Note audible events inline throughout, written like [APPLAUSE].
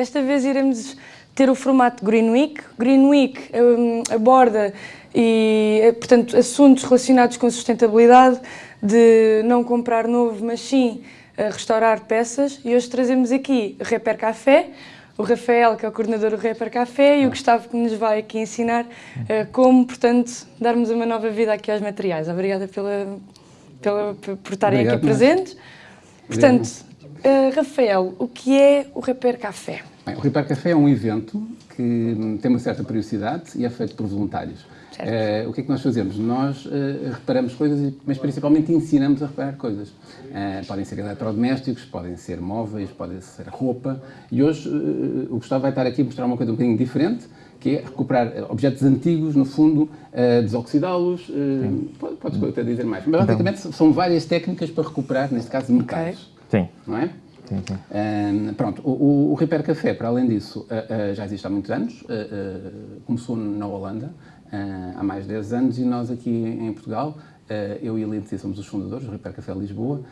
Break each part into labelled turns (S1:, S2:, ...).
S1: Desta vez iremos ter o formato Green Week. Green Week um, aborda e, eh, portanto, assuntos relacionados com sustentabilidade, de não comprar novo, mas sim uh, restaurar peças. E hoje trazemos aqui o Reper Café, o Rafael, que é o coordenador do Reper Café, e o Gustavo, que nos vai aqui ensinar uh, como, portanto, darmos uma nova vida aqui aos materiais. Obrigada pela, pela, por estarem Obrigado, aqui presentes. Portanto, Uh, Rafael, o que é o Repair Café?
S2: Bem, o Repair Café é um evento que tem uma certa periodicidade e é feito por voluntários. Uh, o que é que nós fazemos? Nós uh, reparamos coisas, mas principalmente ensinamos a reparar coisas. Uh, podem ser eletrodomésticos, podem ser móveis, podem ser roupa. E hoje o Gustavo vai estar aqui a mostrar uma coisa um bocadinho diferente, que é recuperar objetos antigos, no fundo, desoxidá-los. podes até dizer mais. Mas basicamente então. são várias técnicas para recuperar, neste caso, metais. Okay.
S3: Sim.
S2: Não é? Sim. Um, pronto, o, o Repair Café, para além disso, uh, uh, já existe há muitos anos, uh, começou na Holanda há mais de 10 anos e nós aqui em Portugal eu e a Lindsay somos os fundadores do Repair Café Lisboa,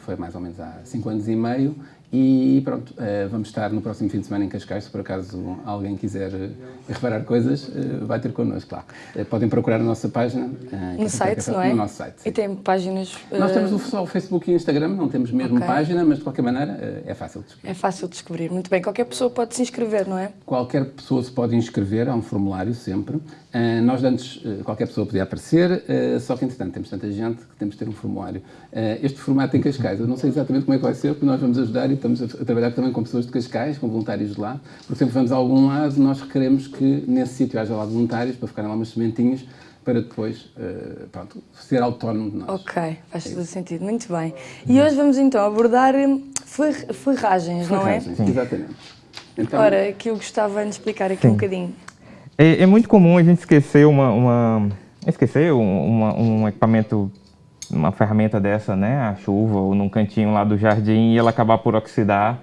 S2: foi mais ou menos há 5 anos e meio e pronto, uh, vamos estar no próximo fim de semana em Cascais, se por acaso alguém quiser uh, reparar coisas, uh, vai ter connosco, claro. podem procurar a nossa página.
S1: no site, não é?
S2: No nosso site.
S1: Sim. E tem páginas...
S2: Nós temos só o Facebook e o Instagram, não temos mesmo okay. página, mas de qualquer maneira é fácil de descobrir.
S1: É fácil de descobrir, muito bem. Qualquer pessoa pode se inscrever, não é?
S2: Qualquer pessoa se pode inscrever, há um formulário sempre. nós antes, qualquer pessoa podia aparecer, só que entretanto temos tanta gente que temos de ter um formulário. este formato em Cascais, eu não sei exatamente como é que vai ser, porque nós vamos ajudar e estamos a, trabalhar também com pessoas de Cascais, com voluntários de lá. Por exemplo, vamos a algum lado, nós requeremos que nesse sítio haja lá voluntários para ficarem lá umas sementinhas para depois, uh, pronto, ser autónomo de nós.
S1: Ok, faz todo é sentido, muito bem. E hoje vamos então abordar hum, ferragens, não é?
S2: Ferragens, exatamente.
S1: Então, Ora, que eu gostava de explicar aqui Sim. um bocadinho.
S3: É, é, muito comum a gente esquecer uma, uma esquecer uma, um equipamento uma ferramenta dessa, né, a chuva ou num cantinho lá do jardim e ela acabar por oxidar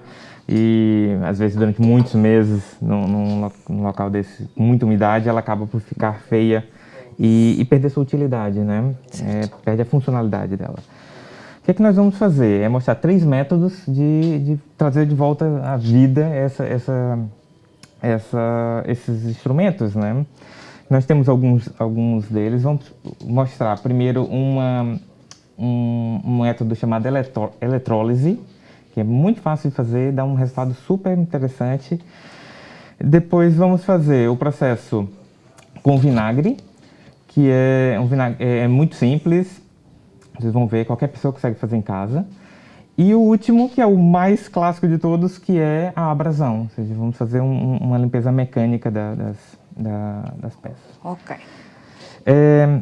S3: e às vezes durante muitos meses num, num, num local desse com muita umidade ela acaba por ficar feia e, e perder sua utilidade, né, é, perde a funcionalidade dela. O que, é que nós vamos fazer? É mostrar três métodos de, de trazer de volta à vida essa, essa, essa, esses instrumentos, né? Nós temos alguns, alguns deles. Vamos mostrar primeiro uma, um, um método chamado eletro, eletrólise, que é muito fácil de fazer, dá um resultado super interessante. Depois vamos fazer o processo com vinagre, que é, um vinagre, é muito simples, vocês vão ver, qualquer pessoa consegue fazer em casa. E o último, que é o mais clássico de todos, que é a abrasão. Ou seja, vamos fazer um, uma limpeza mecânica da, das, da, das peças.
S1: Ok.
S3: É,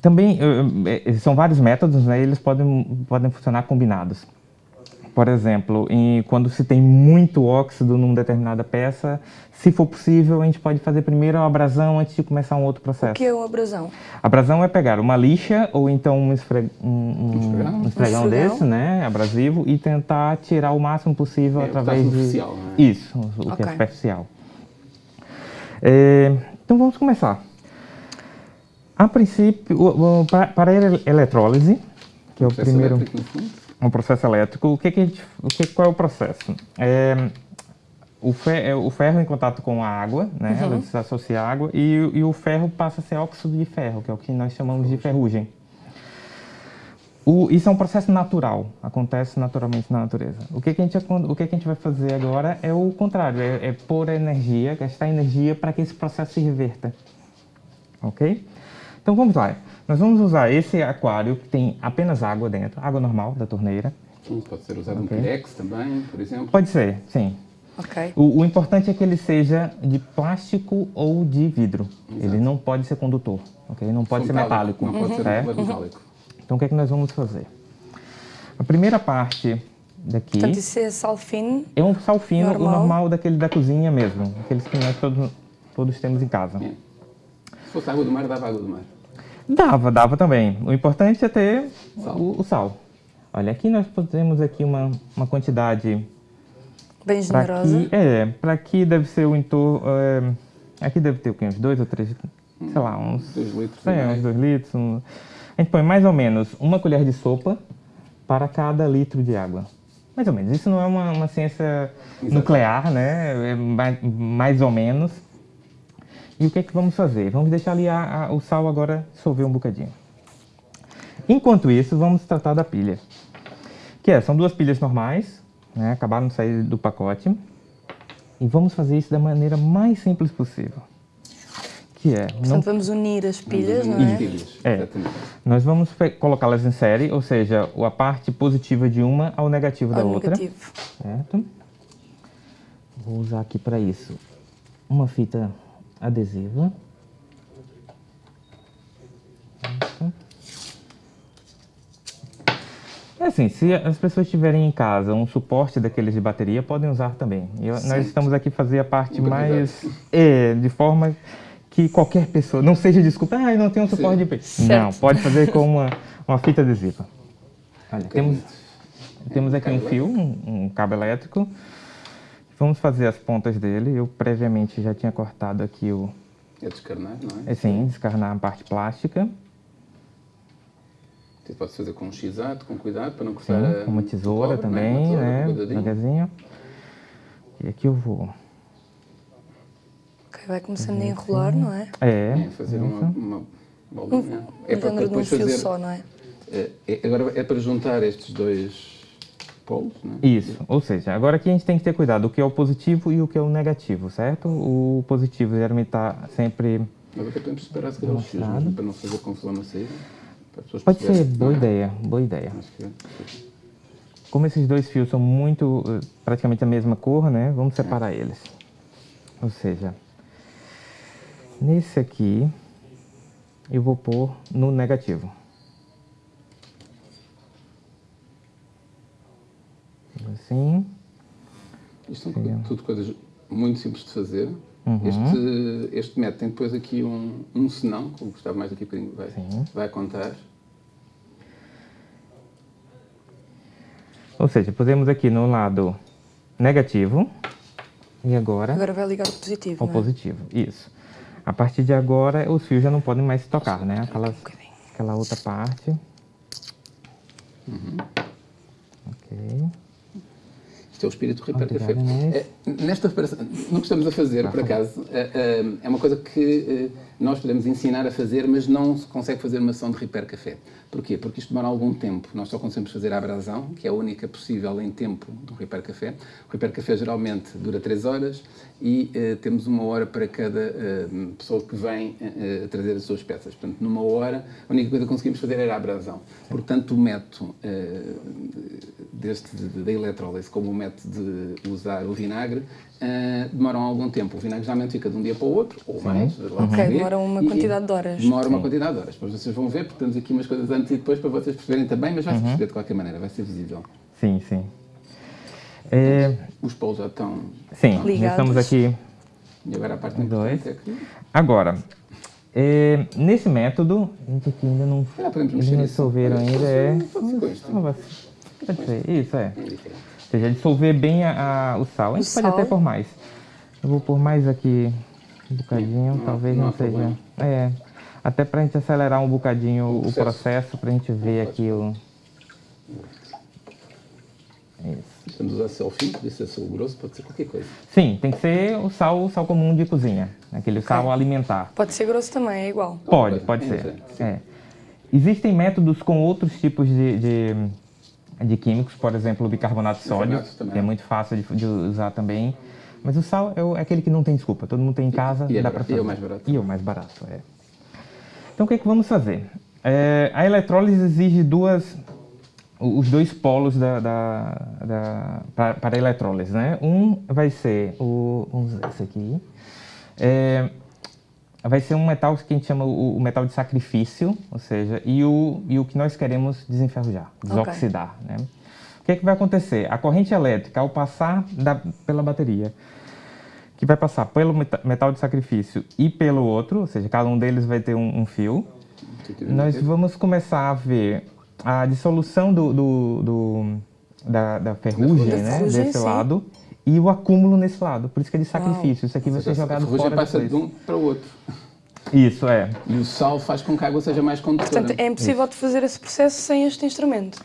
S3: também eh, eh, são vários métodos, né? Eles podem, podem funcionar combinados. Por exemplo, em, quando se tem muito óxido numa determinada peça, se for possível, a gente pode fazer primeiro a abrasão antes de começar um outro processo. O
S1: que é uma abrasão?
S3: A abrasão é pegar uma lixa ou então um, esfre... um, um, um esfregão, desse, né, abrasivo, e tentar tirar o máximo possível
S2: é,
S3: através
S2: de...
S3: Superficial,
S2: né?
S3: Isso, o okay. que é superficial. É, então vamos começar. A princípio, o, o, para, para a eletrólise, que é o primeiro... Um processo elétrico. O que, que, gente, o que qual é o processo? É, o, fer, é, o ferro em contato com a água, né? Uhum. Ela se associa à água e, e, o ferro passa a ser óxido de ferro, que é o que nós chamamos de ferrugem. O, isso é um processo natural, acontece naturalmente na natureza. O que, que, a, gente, o que, que a gente vai fazer agora é o contrário, é, é pôr energia, gastar energia para que esse processo se reverta. Ok? Então vamos lá. Nós vamos usar esse aquário que tem apenas água dentro, água normal da torneira.
S2: Sim, pode ser usado okay. um Pirex também, por exemplo?
S3: Pode ser, sim.
S1: Okay.
S3: O, o, importante é que ele seja de plástico ou de vidro. Exato. Ele não pode ser condutor, ok? Não pode ser metálico.
S2: Não pode ser uhum. metálico.
S3: Então o que é que nós vamos fazer? A primeira parte daqui...
S1: Portanto, isso é sal fino?
S3: É um sal fino, normal. o normal daquele da cozinha mesmo. Aqueles que nós todos, todos temos em casa. É.
S2: Se fosse água do mar, dava água do mar.
S3: Dava, dava também. O importante é ter sal. O, o, sal. Olha, aqui nós temos aqui uma, uma quantidade...
S1: Bem generosa.
S3: Aqui, é, para aqui deve ser o entorno... É, aqui deve ter o quê? Uns dois ou três, sei lá, uns...
S2: Dois litros.
S3: É, uns dois litros. Um, a gente põe mais ou menos uma colher de sopa para cada litro de água. Mais ou menos. Isso não é uma, uma ciência Exato. nuclear, né? É mais, mais, ou menos. E o que é que vamos fazer? Vamos deixar ali a, a, o sal agora dissolver um bocadinho. Enquanto isso, vamos tratar da pilha. Que é, são duas pilhas normais, né? acabaram de sair do pacote. E vamos fazer isso da maneira mais simples possível. Que é...
S1: Portanto, não... vamos unir as pilhas, não é? Pilhas,
S3: é. Nós vamos colocá-las em série, ou seja, a parte positiva de uma ao negativo ao da outra. Negativo. Certo? Vou usar aqui para isso uma fita adesiva. É assim, se as pessoas tiverem em casa um suporte daqueles de bateria, podem usar também. E nós estamos aqui fazer a parte mais... É, de forma que qualquer pessoa, não seja desculpa, ah, eu não tenho um suporte Sim. de peito. Não, pode fazer com uma, uma fita adesiva. Olha, temos, temos aqui um fio, um, um cabo elétrico. Vamos fazer as pontas dele. Eu previamente já tinha cortado aqui o...
S2: É descarnar, não é? é
S3: sim, descarnar a parte plástica.
S2: Você pode fazer com um x com cuidado, para não cortar Sim,
S3: com uma tesoura cobre, também, né? Devagarzinho. E aqui eu vou...
S1: Ok, vai começando a enrolar, não é?
S3: É.
S2: é fazer uma, uma bolinha. Um,
S1: é para, para depois fazer... só, não é?
S2: É, é? Agora é para juntar estes dois polos, não
S3: é? Isso, ou seja, agora aqui a gente tem que ter cuidado o que é o positivo e o que é o negativo, certo? O positivo geralmente está sempre...
S2: Mas até podemos separar se calhar os fios, para não fazer confusão na saída.
S3: Pode ser, boa é? ideia, boa ideia. É. Como esses dois fios são muito, eh, praticamente a mesma cor, né? Vamos é. separar é. eles. Ou seja, nesse aqui, eu vou pôr no negativo. Assim.
S2: Isto são tudo coisas muito simples de fazer. Uhum. Este, este método tem depois aqui um, um senão, como Gustavo mais daqui a bocadinho vai, vai contar.
S3: Ou seja, pusemos aqui no lado negativo e agora...
S1: Agora vai ligar o positivo,
S3: O
S1: é?
S3: positivo, isso. A partir de agora, os fios já não podem mais tocar, né? Aquelas, aquela outra parte.
S2: Uhum. Ok. Isto é o espírito Repair Café. Nesta reparação, no que estamos a fazer, por acaso, é, é, é uma coisa que eh, nós podemos ensinar a fazer, mas não se consegue fazer uma ação de Repair Café. Porquê? Porque isto demora algum tempo. Nós só conseguimos fazer a abrasão, que é a única possível em tempo do Repair Café. O Repair Café geralmente dura 3 horas e uh, temos uma hora para cada uh, pessoa que vem uh, trazer as suas peças. Portanto, numa hora, a única coisa que conseguimos fazer era a abrasão. Portanto, o método deste, da eletrólise, como o método de usar o vinagre, uh, demoram algum tempo. O vinagre geralmente fica de um dia para o outro, ou mais.
S1: Ok, demora uma quantidade de horas.
S2: Demora uma quantidade de horas. Depois vocês vão ver, porque temos aqui umas coisas antes e depois para vocês perceberem também, mas vai-se uhum. perceber de qualquer maneira, vai ser visível.
S3: Sim, sim.
S2: É... Os polos já estão...
S3: Sim, ligados. estamos aqui...
S2: E agora a parte dois. É que...
S3: Agora, é, nesse método, a gente aqui ainda não, ah, eles resolveram ainda, é... Pode ser, isso é. Ou seja, dissolver bem a, a, o sal. A gente o pode sal. até pôr mais. Eu vou pôr mais aqui um bocadinho, não, talvez não, não seja... Problema. É, até para a gente acelerar um bocadinho o, o processo, para a gente ver aqui o...
S2: Isso. Estamos usar sal fino, pode ser sal grosso, pode ser qualquer coisa.
S3: Sim, tem que ser o sal, o sal comum de cozinha, aquele okay. sal alimentar.
S1: Pode ser grosso também, é igual?
S3: Pode, pode, pode ser. É. Existem métodos com outros tipos de, de de químicos, por exemplo, o bicarbonato de sódio, que é muito fácil de, de, usar também. Mas o sal é, é, aquele que não tem desculpa, todo mundo tem em casa,
S2: e,
S3: e
S2: é
S3: dá para fazer.
S2: E é o mais barato.
S3: E é o mais barato, é. Então o que, é que vamos fazer? É, a eletrólise exige duas, os dois polos da, da, da para, para a eletrólise, né? Um vai ser o, vamos ver esse aqui, é, vai ser um metal que a gente chama o, o, metal de sacrifício, ou seja, e o, e o que nós queremos desenferrujar, desoxidar. Okay. Né? O que, é que vai acontecer? A corrente elétrica, ao passar da, pela bateria, que vai passar pelo metal de sacrifício e pelo outro, ou seja, cada um deles vai ter um, um fio, nós vamos começar a ver a dissolução do, do, do da, da, ferrugem, né, desse sim. lado, e o acúmulo nesse lado. Por isso que é de sacrifício. Isso aqui vai ser jogado fora
S2: passa de um para o outro.
S3: Isso, é.
S2: E o sal faz com que a água seja mais condutora.
S1: Portanto, é impossível de fazer esse processo sem este instrumento.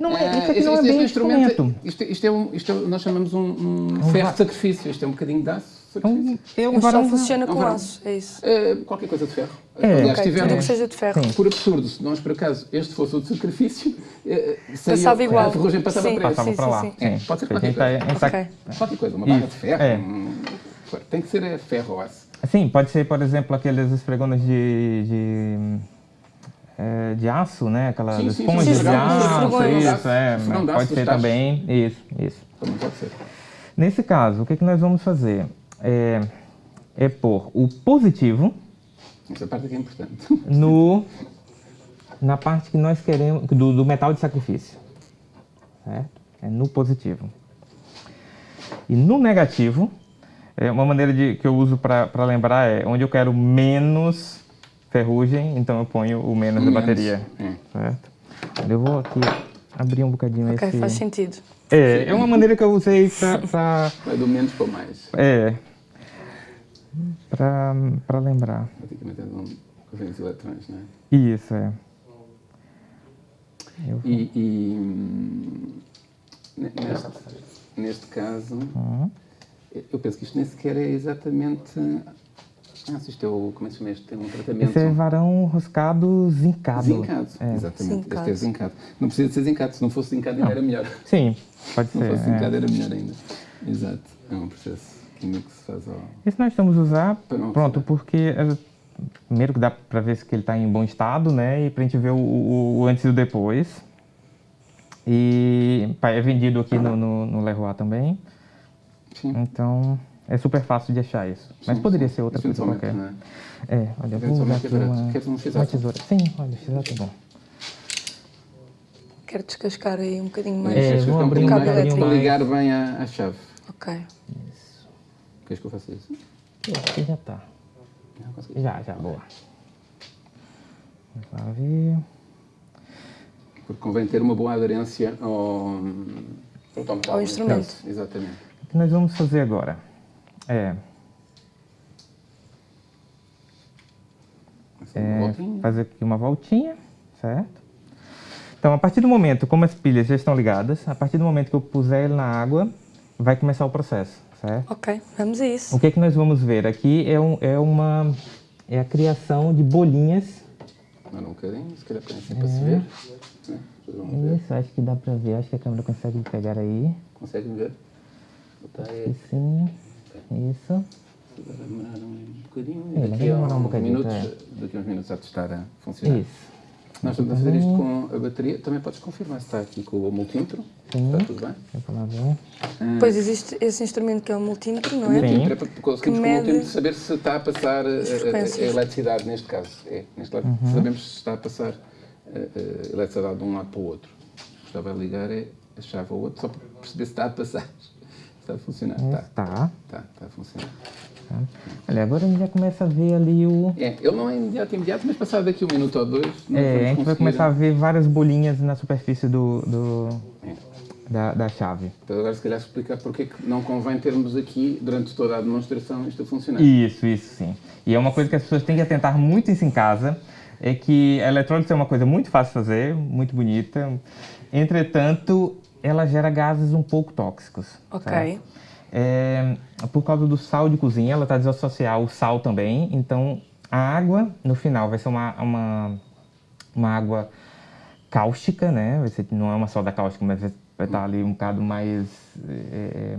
S3: Não é,
S2: Ah,
S3: isso aqui
S2: este-
S3: não é bem um instrumento.
S2: Isto, isto é um, isto é- nós chamamos um, um ferro de sacrifício. Isto é um bocadinho de aço.
S3: É é um
S1: Mas só
S3: varão-
S1: funciona
S2: É
S1: com aço, é isso.
S2: Ah, qualquer coisa de ferro.
S3: É.
S2: Aliás,
S1: Ok, tudo que seja de ferro.
S3: Sim.
S2: por absurdo, se nós por acaso este fosse o de sacrifício, eh, saía-
S1: Passava igual.
S2: a ferrugem passava
S1: Sim.
S2: para.
S3: Passava
S1: Sim,
S3: para
S1: sim,
S3: lá.
S1: sim.
S2: É, pode ser
S3: Porque a gente
S2: qualquer
S3: tá- a gente tá-
S1: Ok.
S2: Qualquer coisa, uma barra de ferro.
S3: é.
S2: um- tem que ser é, ferro ou aço.
S3: Sim, pode ser, por exemplo, aqueles esfregonos de, de, é, de aço, né? Aquelas
S2: Sim, sim, sim,
S3: esponjas
S1: sim,
S3: de aço,
S1: esfregões.
S3: isso, é, pode ser também, isso, isso.
S2: Também pode ser.
S3: Nesse caso, o que, que nós vamos fazer? É, é pôr o positivo
S2: Essa parte aqui é importante.
S3: no, na parte que nós queremos, do, do metal de sacrifício, certo? É no positivo. E no negativo, é uma maneira de, que eu uso para lembrar é onde eu quero menos ferrugem, então eu ponho o menos da
S2: Menos,
S3: bateria,
S2: é.
S3: certo? Eu vou aqui abrir um bocadinho
S1: Ok,
S3: esse...
S1: faz sentido.
S3: É, é uma maneira que eu usei para...
S2: Vai do menos para o mais.
S3: É, para lembrar.
S2: Praticamente é um correntes eletrões, não é?
S3: Isso, é. Eu-
S2: E, e, hum, ne- neste, neste caso,
S3: Uhum.
S2: eu penso que isto nem sequer é exatamente. Ah, se isto é o. Como é que se chama este? Tem um tratamento.
S3: Esse é varão roscado zincado.
S2: Zincado,
S3: É.
S2: exatamente.
S1: Zincado.
S2: Este é zincado. Não precisa de ser zincado, se não fosse zincado ainda era melhor.
S3: Sim, pode
S2: Se não
S3: ser.
S2: fosse
S3: é.
S2: era melhor ainda. Exato. É um processo químico que se faz ao.
S3: Esse nós estamos a usar, pronto,
S2: não
S3: porque é, primeiro que dá para ver se ele está em bom estado, né? E para a gente ver o, o- o antes e o depois. E é vendido aqui no, no, no Leroy também.
S2: Sim.
S3: Então é super fácil de achar isso. Mas
S2: Sim,
S3: poderia
S2: sim.
S3: ser outra coisa
S2: Eventualmente,
S3: qualquer.
S2: não é?
S3: É, olha, eu vou usar aqui
S2: é
S3: uma,
S2: um
S3: uma tesoura. Sim, olha, x-ato é bom.
S1: Quero descascar aí um bocadinho mais.
S3: É,
S2: um
S3: abrir
S2: bocadinho
S1: um
S2: mais
S1: bocadinho mais.
S2: ligar bem à, à chave.
S1: Ok.
S2: Queres que eu faça isso?
S3: Aqui já tá.
S2: Consegui.
S3: Já, já, boa. Vamos lá ver.
S2: Porque convém ter uma boa aderência ao, ao, tom
S1: Ao instrumento.
S2: caso. Exatamente.
S3: O que nós vamos fazer agora? É, é fazer aqui uma voltinha, certo? Então, a partir do momento, como as pilhas já estão ligadas, a partir do momento que eu puser ele na água, vai começar o processo, certo?
S1: Ok, vamos a isso.
S3: O que é que nós vamos ver aqui é, um, é uma é a criação de bolinhas.
S2: Agora um bocadinho, se calhar para assim para se ver. Ver.
S3: Isso, acho que dá pra ver, acho que a câmera consegue pegar aí.
S2: Conseguem ver? Botar aí.
S3: Sim, isso.
S2: Vai demorar um bocadinho.
S3: É, vai
S2: a
S3: demorar um bocadinho,
S2: minutos,
S3: é.
S2: daqui a uns minutos já te estar a funcionar.
S3: Isso.
S2: Nós estamos a fazer isto com a bateria. Também podes confirmar se está aqui com o multímetro.
S3: Sim.
S2: Está tudo bem?
S3: Ver.
S1: Depois existe esse instrumento que é o multímetro, não é?
S2: multímetro é para conseguirmos com o multímetro saber se está a passar eh,
S1: as
S2: a, a- a
S1: frequências.
S2: eletricidade, neste caso. É, neste lado,
S3: Uhum.
S2: sabemos se está a passar a, a eletricidade de um lado para o outro. Estava a ligar é a chave ao outro, só para perceber se está a passar. Se [LAUGHS] está a funcionar. Está,
S3: Tá.
S2: está, está a funcionar.
S3: Olha, agora a gente já começa a ver ali o.
S2: É, ele não é imediato, imediato, mas passado daqui um minuto ou dois, nós
S3: É, a gente vai começar a ver várias bolinhas na superfície do, do-
S2: É.
S3: da, da chave.
S2: Então agora se calhar explicar porque que não convém termos aqui, durante toda a demonstração, isto a funcionar.
S3: Isso, isso sim. E é uma coisa que as pessoas têm que atentar muito isso em casa, é que a eletrólise é uma coisa muito fácil de fazer, muito bonita. Entretanto, ela gera gases um pouco tóxicos.
S1: Ok.
S3: É, por causa do sal de cozinha, ela está desassociar o sal também. Então, a água, no final, vai ser uma, uma, uma água cáustica, né? Vai ser, não é uma soda cáustica, mas vai estar ali um bocado mais... é,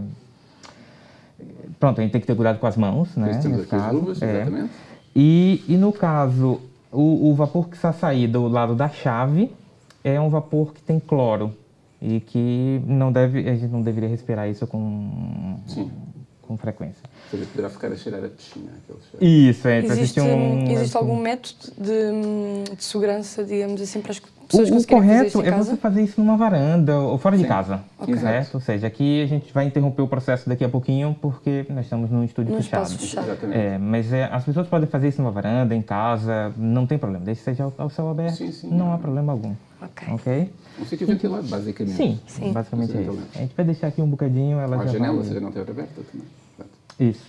S3: Pronto, a gente tem que ter cuidado com as mãos, né? Nesse
S2: aqui as luvas,
S3: É.
S2: exatamente.
S3: E, e no caso, o, o vapor que está a sair do lado da chave é um vapor que tem cloro e que não deve, a gente não deveria respirar isso com,
S2: Sim.
S3: Com frequência.
S2: Ou seja, poderá ficar a cheirar a piscina, aquele cheiro.
S3: Isso, é.
S1: Existe,
S3: um,
S1: existe algum método de, de segurança, digamos assim, para as pessoas
S3: O, o correto é
S1: casa?
S3: você fazer isso numa varanda ou fora de
S2: Sim.
S3: casa,
S2: Ok.
S3: certo? Ou seja, aqui a gente vai interromper o processo daqui a pouquinho porque nós estamos num estúdio
S1: Num
S3: fechado.
S1: fechado.
S2: Exatamente.
S3: É, mas é, as pessoas podem fazer isso numa varanda, em casa, não tem problema. Desde que seja ao, ao céu aberto,
S2: Sim, sim.
S3: não há problema algum.
S1: Ok.
S3: Ok?
S2: Um sítio ventilado, basicamente.
S3: Sim,
S1: Sim.
S3: basicamente é isso. A gente vai deixar aqui um bocadinho, ela
S2: a
S3: já
S2: janela,
S3: vai...
S2: se a janela estiver aberta também.
S3: Isso.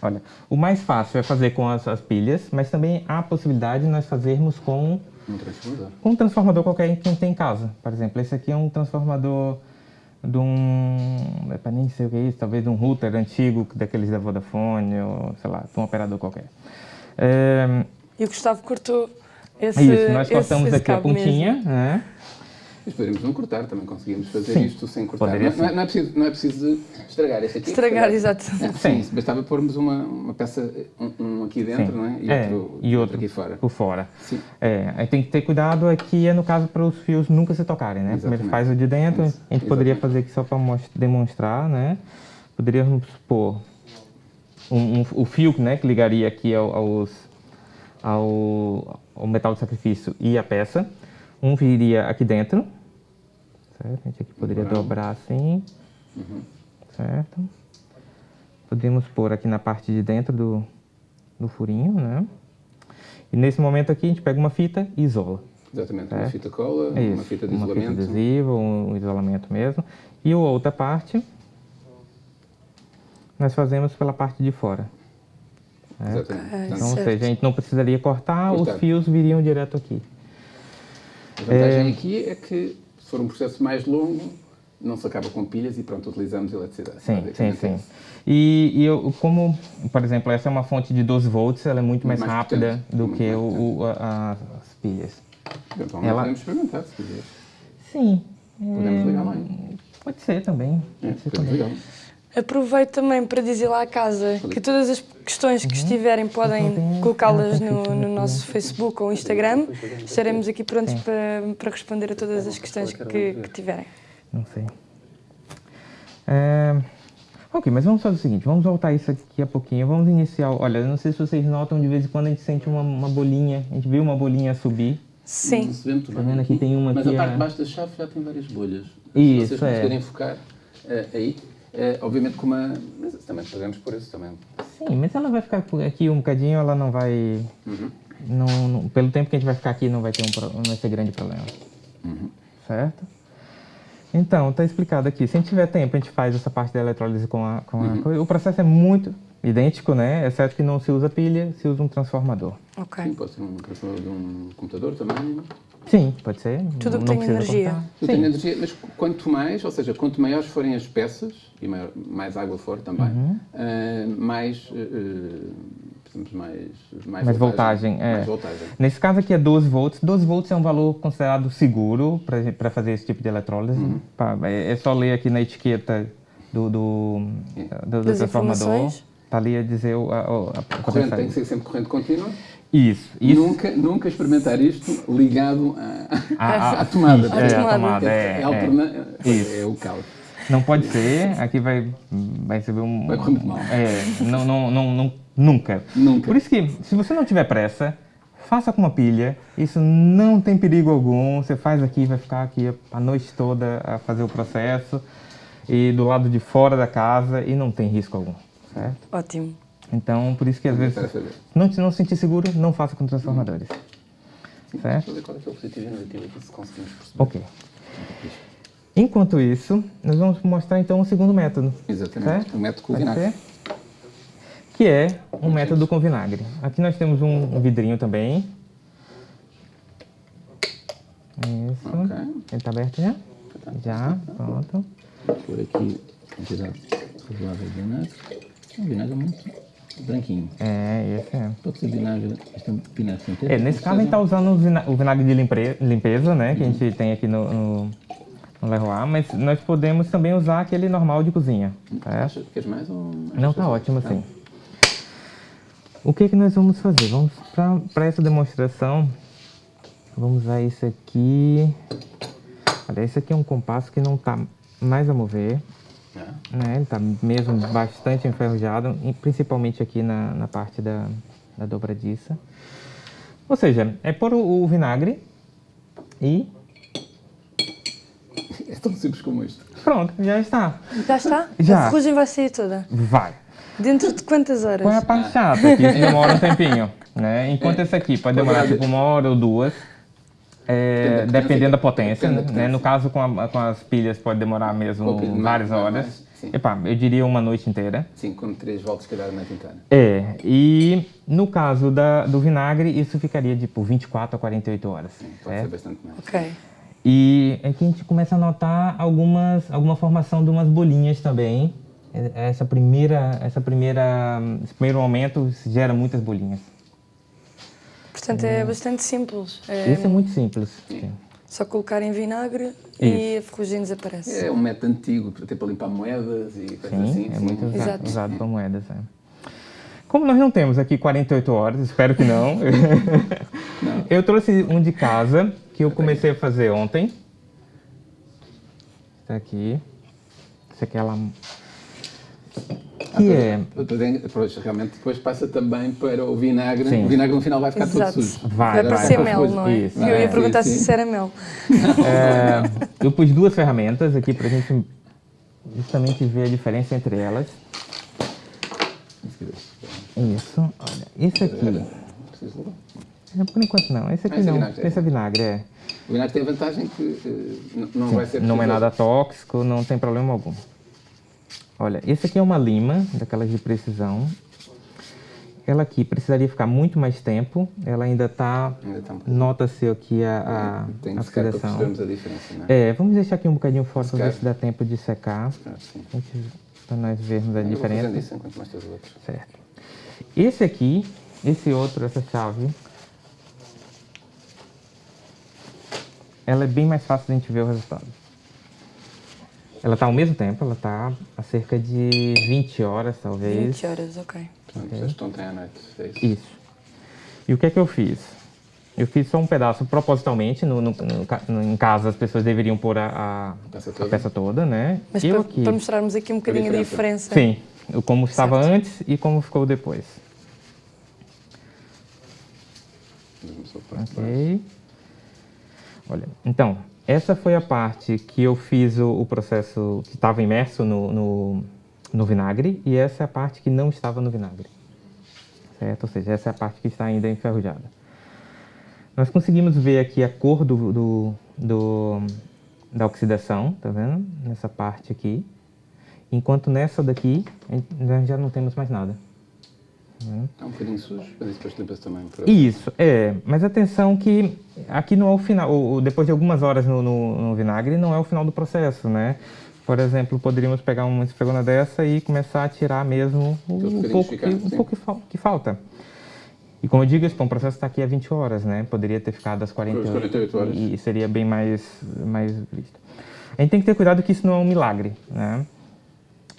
S3: Olha, o mais fácil é fazer com as, as pilhas, mas também há a possibilidade de nós fazermos com
S2: Um transformador.
S3: Um transformador qualquer que tem em casa. Por exemplo, esse aqui é um transformador de um... É nem sei o que é isso, talvez de um router antigo, daqueles da Vodafone, ou sei lá, de um operador qualquer. É,
S1: E o Gustavo cortou esse
S3: isso, nós
S1: esse-
S3: cortamos
S1: esse
S3: aqui a pontinha, né?
S2: Mas poderíamos não cortar, também conseguimos fazer
S3: Sim,
S2: isto sem cortar. Não, não é, não é preciso, não é preciso estragar este aqui.
S1: Estragar,
S2: se calhar.
S1: exato.
S2: É, sim, bastava pormos uma, uma peça, um, um aqui dentro,
S3: Sim.
S2: não é? E,
S3: É,
S2: outro,
S3: e outro
S2: aqui fora.
S3: por fora.
S2: Sim.
S3: É, aí tem que ter cuidado aqui, é no caso para os fios nunca se tocarem, né? Primeiro
S2: Exatamente.
S3: faz o de dentro,
S2: Isso,
S3: a gente poderia
S2: exatamente.
S3: fazer aqui só para demonstrar, né? Poderíamos pôr um, um- o fio né, que ligaria aqui ao, aos, ao, ao metal de sacrifício e a peça. Um viria aqui dentro, certo? A gente aqui poderia
S2: Legal.
S3: dobrar assim, certo? Podemos pôr aqui na parte de dentro do, do furinho, né? E nesse momento aqui a gente pega uma fita e isola.
S2: Exatamente, uma
S3: É.
S2: fita cola,
S3: É isso,
S2: uma fita de
S3: uma
S2: isolamento.
S3: fita adesiva, um isolamento mesmo. E a outra parte, nós fazemos pela parte de fora.
S2: Exatamente. Portanto,
S3: Então, ou
S1: Certo.
S3: seja, a gente não precisaria cortar,
S2: Cortar.
S3: os fios viriam direto aqui.
S2: A vantagem aqui é que, se for um processo mais longo, não se acaba com pilhas e pronto, utilizamos eletricidade.
S3: Sim, sim, sim.
S2: é isso.
S3: E, e eu, como, por exemplo, essa é uma fonte de 12 volts, ela é muito mais,
S2: Mais
S3: rápida
S2: potente,
S3: do
S2: muito
S3: que o, o- a- as pilhas.
S2: Eventualmente
S3: Ela-
S2: podemos experimentar, se quiser.
S3: Sim.
S2: Podemos ligar lá. hein?
S3: Pode ser também.
S2: É,
S3: Pode ser também.
S2: ligar.
S1: Aproveito também para dizer lá à casa que todas as questões que estiverem podem colocá-las no, no nosso Facebook ou Instagram. Estaremos aqui prontos para, para responder a todas as questões que, que tiverem.
S3: Não sei. É, Ok, mas vamos fazer o seguinte, vamos voltar isso aqui a pouquinho. Vamos iniciar. Olha, não sei se vocês notam, de vez em quando a gente sente uma, uma bolinha. A gente vê uma bolinha subir.
S1: Sim.
S3: Tá vendo aqui tem uma
S2: Mas
S3: aqui,
S2: a parte
S3: a-
S2: de baixo da chave já tem várias bolhas.
S3: Isso,
S2: Se vocês
S3: é.
S2: conseguirem focar eh, aí, eh, obviamente com uma... Mas também podemos por isso também.
S3: Sim, mas ela vai ficar aqui um bocadinho, ela não vai. Não, não- pelo tempo que a gente vai ficar aqui, não vai, ter um, não vai ser grande problema. Certo? Então, está explicado aqui. Se a gente tiver tempo, a gente faz essa parte da eletrólise com a, com a coisa. O processo é muito idêntico, né? Exceto que não se usa pilha, se usa um transformador.
S1: Ok.
S2: Sim, pode ser um transformador de um computador também.
S3: Sim, pode ser.
S1: Tudo
S3: não
S1: que tem energia.
S3: Sim.
S2: tenho energia, mas quanto mais, ou seja, quanto maiores forem as peças, e maior- mais água for também,
S3: Uhum.
S2: eh, mais, precisamos mais, mais,
S3: Mais voltagem, é.
S2: Mais voltagem.
S3: Nesse caso aqui é 12 volts. 12 volts é um valor considerado seguro para fazer esse tipo de eletrólise.
S2: Uhum.
S3: É, é só ler aqui na etiqueta do, do, do, do transformador. Está ali a dizer o, a, a, a
S2: Corrente tem que ser sempre corrente contínua.
S3: Isso. isso.
S2: Nunca, nunca experimentar isto ligado [LAUGHS] à, tomada.
S3: É, a
S1: tomada.
S2: É,
S3: É,
S2: é,
S3: é.
S2: alterna-
S3: Isso.
S2: é o caos.
S3: Não pode ser. Aqui vai, vai receber um.
S2: Vai correr muito mal.
S3: É, não, não, não, não, nunca.
S2: Nunca.
S3: Por isso que, se você não tiver pressa, faça com uma pilha. Isso não tem perigo algum. Você faz aqui, vai ficar aqui a noite toda a fazer o processo. E do lado de fora da casa e não tem risco algum. Certo?
S1: Ótimo.
S3: Então, por isso que às vezes, não, se não se sentir seguro, não faça com transformadores. Certo?
S2: Deixa eu ver qual é que é o positivo e o negativo aqui, se conseguimos perceber.
S3: Ok. Enquanto isso, nós vamos mostrar então o segundo método.
S2: Exatamente.
S3: Certo?
S2: O método com vinagre.
S3: ser? Que é um método com vinagre. Aqui nós temos um, um vidrinho também. Isso.
S2: Ok.
S3: Ele está aberto já? Já, pronto.
S2: Por aqui, quantidade razoável de vinagre. Um vinagre muito branquinho.
S3: É, esse é.
S2: Pode ser vinagre, é um vinagre sintético.
S3: É, nesse caso a gente está usando o vina- o vinagre de limpe- limpeza, né? Que a gente tem aqui no, no, no Leroy, mas nós podemos também usar aquele normal de cozinha. Certo?
S2: Acha- Queres mais ou...
S3: Não, tá ótimo assim. O que que nós vamos fazer? Vamos para essa demonstração, vamos usar isso aqui. Olha, esse aqui é um compasso que não está mais a mover,
S2: É.
S3: né? Ele está mesmo bastante enferrujado, principalmente aqui na, na parte da, da dobradiça. Ou seja, é pôr o, o vinagre e
S2: É tão simples como isto.
S3: pronto, já está.
S1: Já está?
S3: Já.
S1: A ferrugem vai sair toda.
S3: Vai.
S1: Dentro de quantas horas?
S3: É a parte chata? Que demora um tempinho, né? Enquanto esse aqui pode demorar tipo uma hora ou duas, é,
S2: Depende da
S3: dependendo da
S2: potência.
S3: potência,
S2: Depende da
S3: né? No caso com, a- com as pilhas pode demorar mesmo
S2: Um mais,
S3: várias
S2: mais,
S3: horas.
S2: mais.
S3: Epá, eu diria uma noite inteira.
S2: Sim, com três voltas, se calhar, a noite inteira.
S3: É, e no caso da, do vinagre, isso ficaria tipo 24 a 48 horas.
S2: Sim, pode ser bastante mais.
S1: Ok.
S3: E aqui a gente começa a notar algumas, alguma formação de umas bolinhas também. É, Essa primeira, essa primeira, esse primeiro momento gera muitas bolinhas.
S1: Portanto, é bastante simples. É
S3: Isso é muito simples. sim.
S1: só colocar em vinagre e a ferrugem desaparece.
S2: É um método antigo, até para limpar moedas e coisas
S3: Sim,
S2: assim.
S3: é
S2: sim.
S3: muito usado,
S1: Exato.
S3: usado para moedas. é. Como nós não temos aqui 48 horas, espero que não, [LAUGHS] eu trouxe um de casa que eu comecei a fazer ontem. Está aqui. Esse aqui é Que é.
S2: Dizendo, Pois, realmente depois passa também para o vinagre.
S3: Sim.
S2: O vinagre no final vai ficar
S1: Exato.
S2: todo sujo.
S3: Vai,
S1: Vai
S3: vai.
S1: parecer
S2: Vai,
S1: mel, não é?
S3: isso.
S1: Eu ia
S2: Ah,
S1: perguntar
S2: sim,
S1: se
S2: sim.
S1: isso era mel. [LAUGHS]
S3: É, eu pus duas ferramentas aqui para a gente justamente ver a diferença entre elas. Isso, olha, esse aqui. É, Por enquanto não, esse aqui
S2: Esse é
S3: não.
S2: vinagre, é.
S3: Esse é vinagre, é.
S2: O vinagre tem a vantagem que eh, n- não vai ser
S3: Não é nada tóxico, não tem problema algum. Olha, esse aqui é uma lima, daquelas de precisão. Ela aqui precisaria ficar muito mais tempo. Ela ainda está.
S2: Um bocadinho.
S3: Nota-se aqui a,
S2: Tem
S3: a, a
S2: secar para
S3: oxidação.
S2: percebermos a diferença, não é?
S3: É, vamos deixar aqui um bocadinho fora para ver se dá tempo de secar.
S2: Ah.
S3: Para nós vermos a
S2: Eu vou
S3: diferença.
S2: isso enquanto mostras os outros.
S3: Certo. Esse aqui, esse outro, essa chave, ela é bem mais fácil de a gente ver o resultado. Ela está ao mesmo tempo, ela está a cerca de 20 horas, talvez.
S1: 20 horas, ok.
S2: Portanto, vocês estão ontem à noite. É isso.
S3: E o que é que eu fiz? Eu fiz só um pedaço propositalmente, no, no- no em casa as pessoas deveriam pôr a, a-
S2: Peça
S3: a
S2: toda.
S3: peça toda, né?
S1: Mas
S3: eu
S1: para,
S3: aqui,
S1: para mostrarmos aqui um bocadinho a
S2: diferença.
S1: diferença.
S3: sim, como estava
S1: Certo.
S3: antes e como ficou depois. Ok. Olha, então, essa foi a parte que eu fiz o, o processo que estava imerso no, no, no vinagre e essa é a parte que não estava no vinagre. Certo? Ou seja, essa é a parte que está ainda enferrujada. Nós conseguimos ver aqui a cor do, do, do- da oxidação, tá vendo? Nessa parte aqui. Enquanto nessa daqui, nós já não temos mais nada.
S2: Está um bocadinho sujo, mas isso depois limpa-se também.
S3: Isso, é. Mas atenção que aqui não é o final, depois de algumas horas no, no- no vinagre, não é o final do processo, né? Por exemplo, poderíamos pegar uma esfregona dessa e começar a tirar mesmo o, um pouco, que, um pouco que, fal- que falta. E como eu digo, esse processo está aqui há 20 horas, né? Poderia ter ficado às 48,
S2: 48 horas.
S3: E, e seria bem mais, mais visto. A gente tem que ter cuidado que isso não é um milagre, né?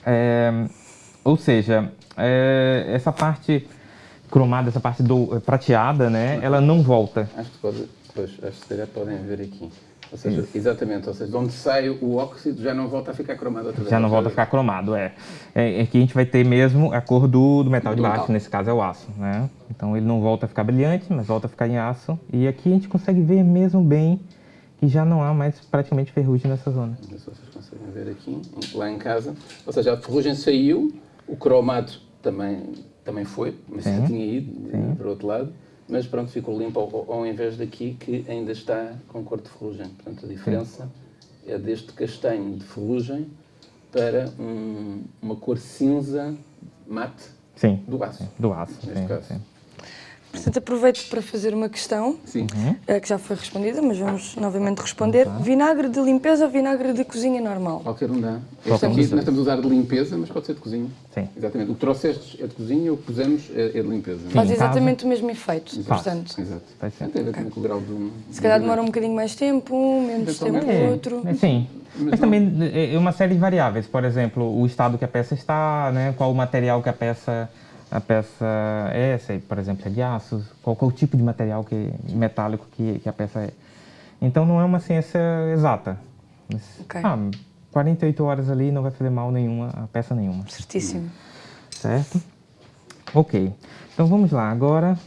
S3: É, ou seja, é, essa parte cromada, essa parte do, prateada, né? Ela não volta.
S2: Acho que pode, pois, acho que calhar podem ver aqui. Ou seja, exatamente, ou seja, de onde sai o óxido já não volta a ficar cromado outra vez.
S3: Já não volta a ficar cromado, é. É, é que a gente vai ter mesmo a cor do, do metal de
S2: Do
S3: baixo,
S2: metal.
S3: nesse caso é o aço, né? Então ele não volta a ficar brilhante, mas volta a ficar em aço. E aqui a gente consegue ver mesmo bem que já não há mais praticamente ferrugem nessa zona.
S2: Se vocês conseguem ver aqui, lá em casa. Ou seja, a ferrugem saiu, o cromado também, também foi, mas já
S3: Sim.
S2: tinha ido para o outro lado. Mas pronto, ficou limpo ao, ao invés daqui que ainda está com cor de ferrugem. Portanto, a diferença é deste castanho de ferrugem para um- uma cor cinza mate
S3: Sim,
S2: do aço.
S3: do aço.
S2: Neste
S3: sim,
S2: caso.
S3: Sim.
S1: Portanto, aproveito para fazer uma questão,
S2: Sim.
S1: eh, que já foi respondida, mas vamos novamente responder. Vinagre de limpeza ou vinagre de cozinha normal?
S2: Qualquer um dá. Este aqui nós estamos a usar de limpeza, mas pode ser de cozinha.
S3: Sim.
S2: Exatamente. O que trouxestes é de cozinha, o que pusemos é, é de limpeza.
S1: Faz
S3: em casa.
S1: exatamente o mesmo efeito,
S3: Faz.
S1: portanto.
S2: Exato. Tem a ver com o grau do.
S1: Se calhar demora um bocadinho mais tempo, um, menos tempo
S2: Eventualmente.
S1: o outro.
S3: É, sim. Mas,
S2: não-
S3: também é uma série de variáveis. Por exemplo, o estado que a peça está, né? qual o material que a peça, a peça é, se, por exemplo, se é de aço, qual, qual o tipo de material que, metálico que, que a peça é. Então não é uma ciência exata. Mas,
S1: Ok.
S3: ah, 48 horas ali não vai fazer mal nenhuma, a peça nenhuma.
S1: Certíssimo.
S3: Certo? Ok. Então vamos lá. Agora,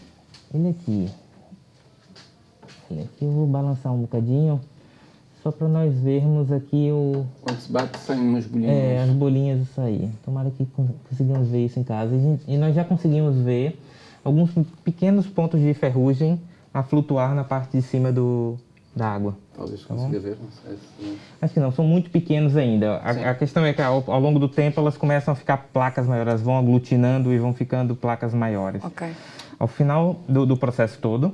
S3: ele aqui. Ele aqui eu vou balançar um bocadinho, só para nós vermos aqui o,
S2: Quando se bate, saem umas bolinhas.
S3: é, as bolinhas disso aí. Tomara que con- consigamos ver isso em casa. E, gente- e nós já conseguimos ver alguns pequenos pontos de ferrugem a flutuar na parte de cima do, da água.
S2: Talvez consiga ver, não sei se...
S3: Acho que não, são muito pequenos ainda. A, a questão é que ao, ao longo do tempo elas começam a ficar placas maiores, elas vão aglutinando e vão ficando placas maiores.
S1: Ok.
S3: Ao final do, do processo todo,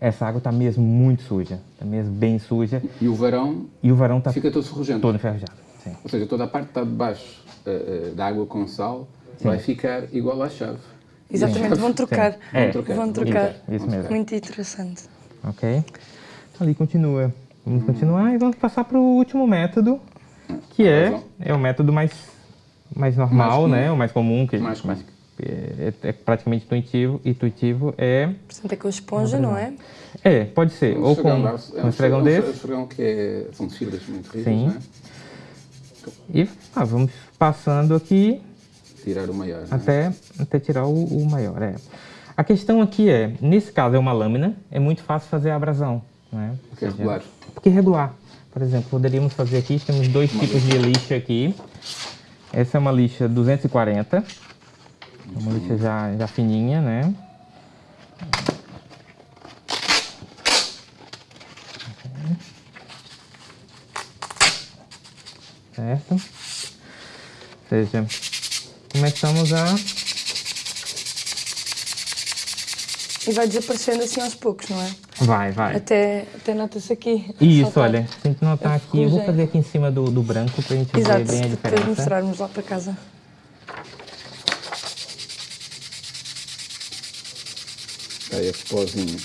S3: essa água está mesmo muito suja, está mesmo bem suja
S2: E o varão
S3: e o varão está
S2: fica todo ferrugento.
S3: todo enferrujado. Sim.
S2: Ou seja, toda a parte que está debaixo eh, eh, da água com sal vai ficar igual à chave.
S1: Exatamente, vão trocar.
S3: Sim. É.
S1: Vão trocar. Vão trocar.
S3: Isso, isso mesmo.
S1: Muito interessante.
S3: Ok? Ali continua. Vamos continuar e vamos passar para o último método, que é,
S2: Razão.
S3: é o método mais, mais normal,
S2: comum.
S3: né? O mais comum, que
S2: Mais comum.
S3: É, é praticamente intuitivo. Intuitivo é...
S1: Portanto, é com a esponja, não é?
S3: É, pode ser.
S2: Um
S3: ou com
S2: esfregão, é
S3: um esfregão desse.
S2: Um esfregão que é, são fibras muito rígidas,
S3: Sim.
S2: não é?
S3: E ah, vamos passando aqui
S2: Tirar o maior. não é?
S3: até, até tirar o, o maior. É. A questão aqui é, nesse caso é uma lâmina, é muito fácil fazer a abrasão. Né?
S2: Porque é regular.
S3: Porque é regular. Por exemplo, poderíamos fazer aqui, temos dois tipos de lixa aqui. Essa é uma lixa 240. Uma lixa já, já fininha, né? Certo? Ou seja, começamos a...
S1: E vai desaparecendo assim aos poucos, não é?
S3: Vai, vai.
S1: Até, até nota-se aqui.
S3: Isso,
S1: Saltar.
S3: olha, se a gente notar
S1: A
S3: aqui, eu vou fazer aqui em cima do, do branco pra gente
S1: Exato,
S3: ver bem a diferença.
S1: mostrarmos lá para casa.
S2: Esse pozinho.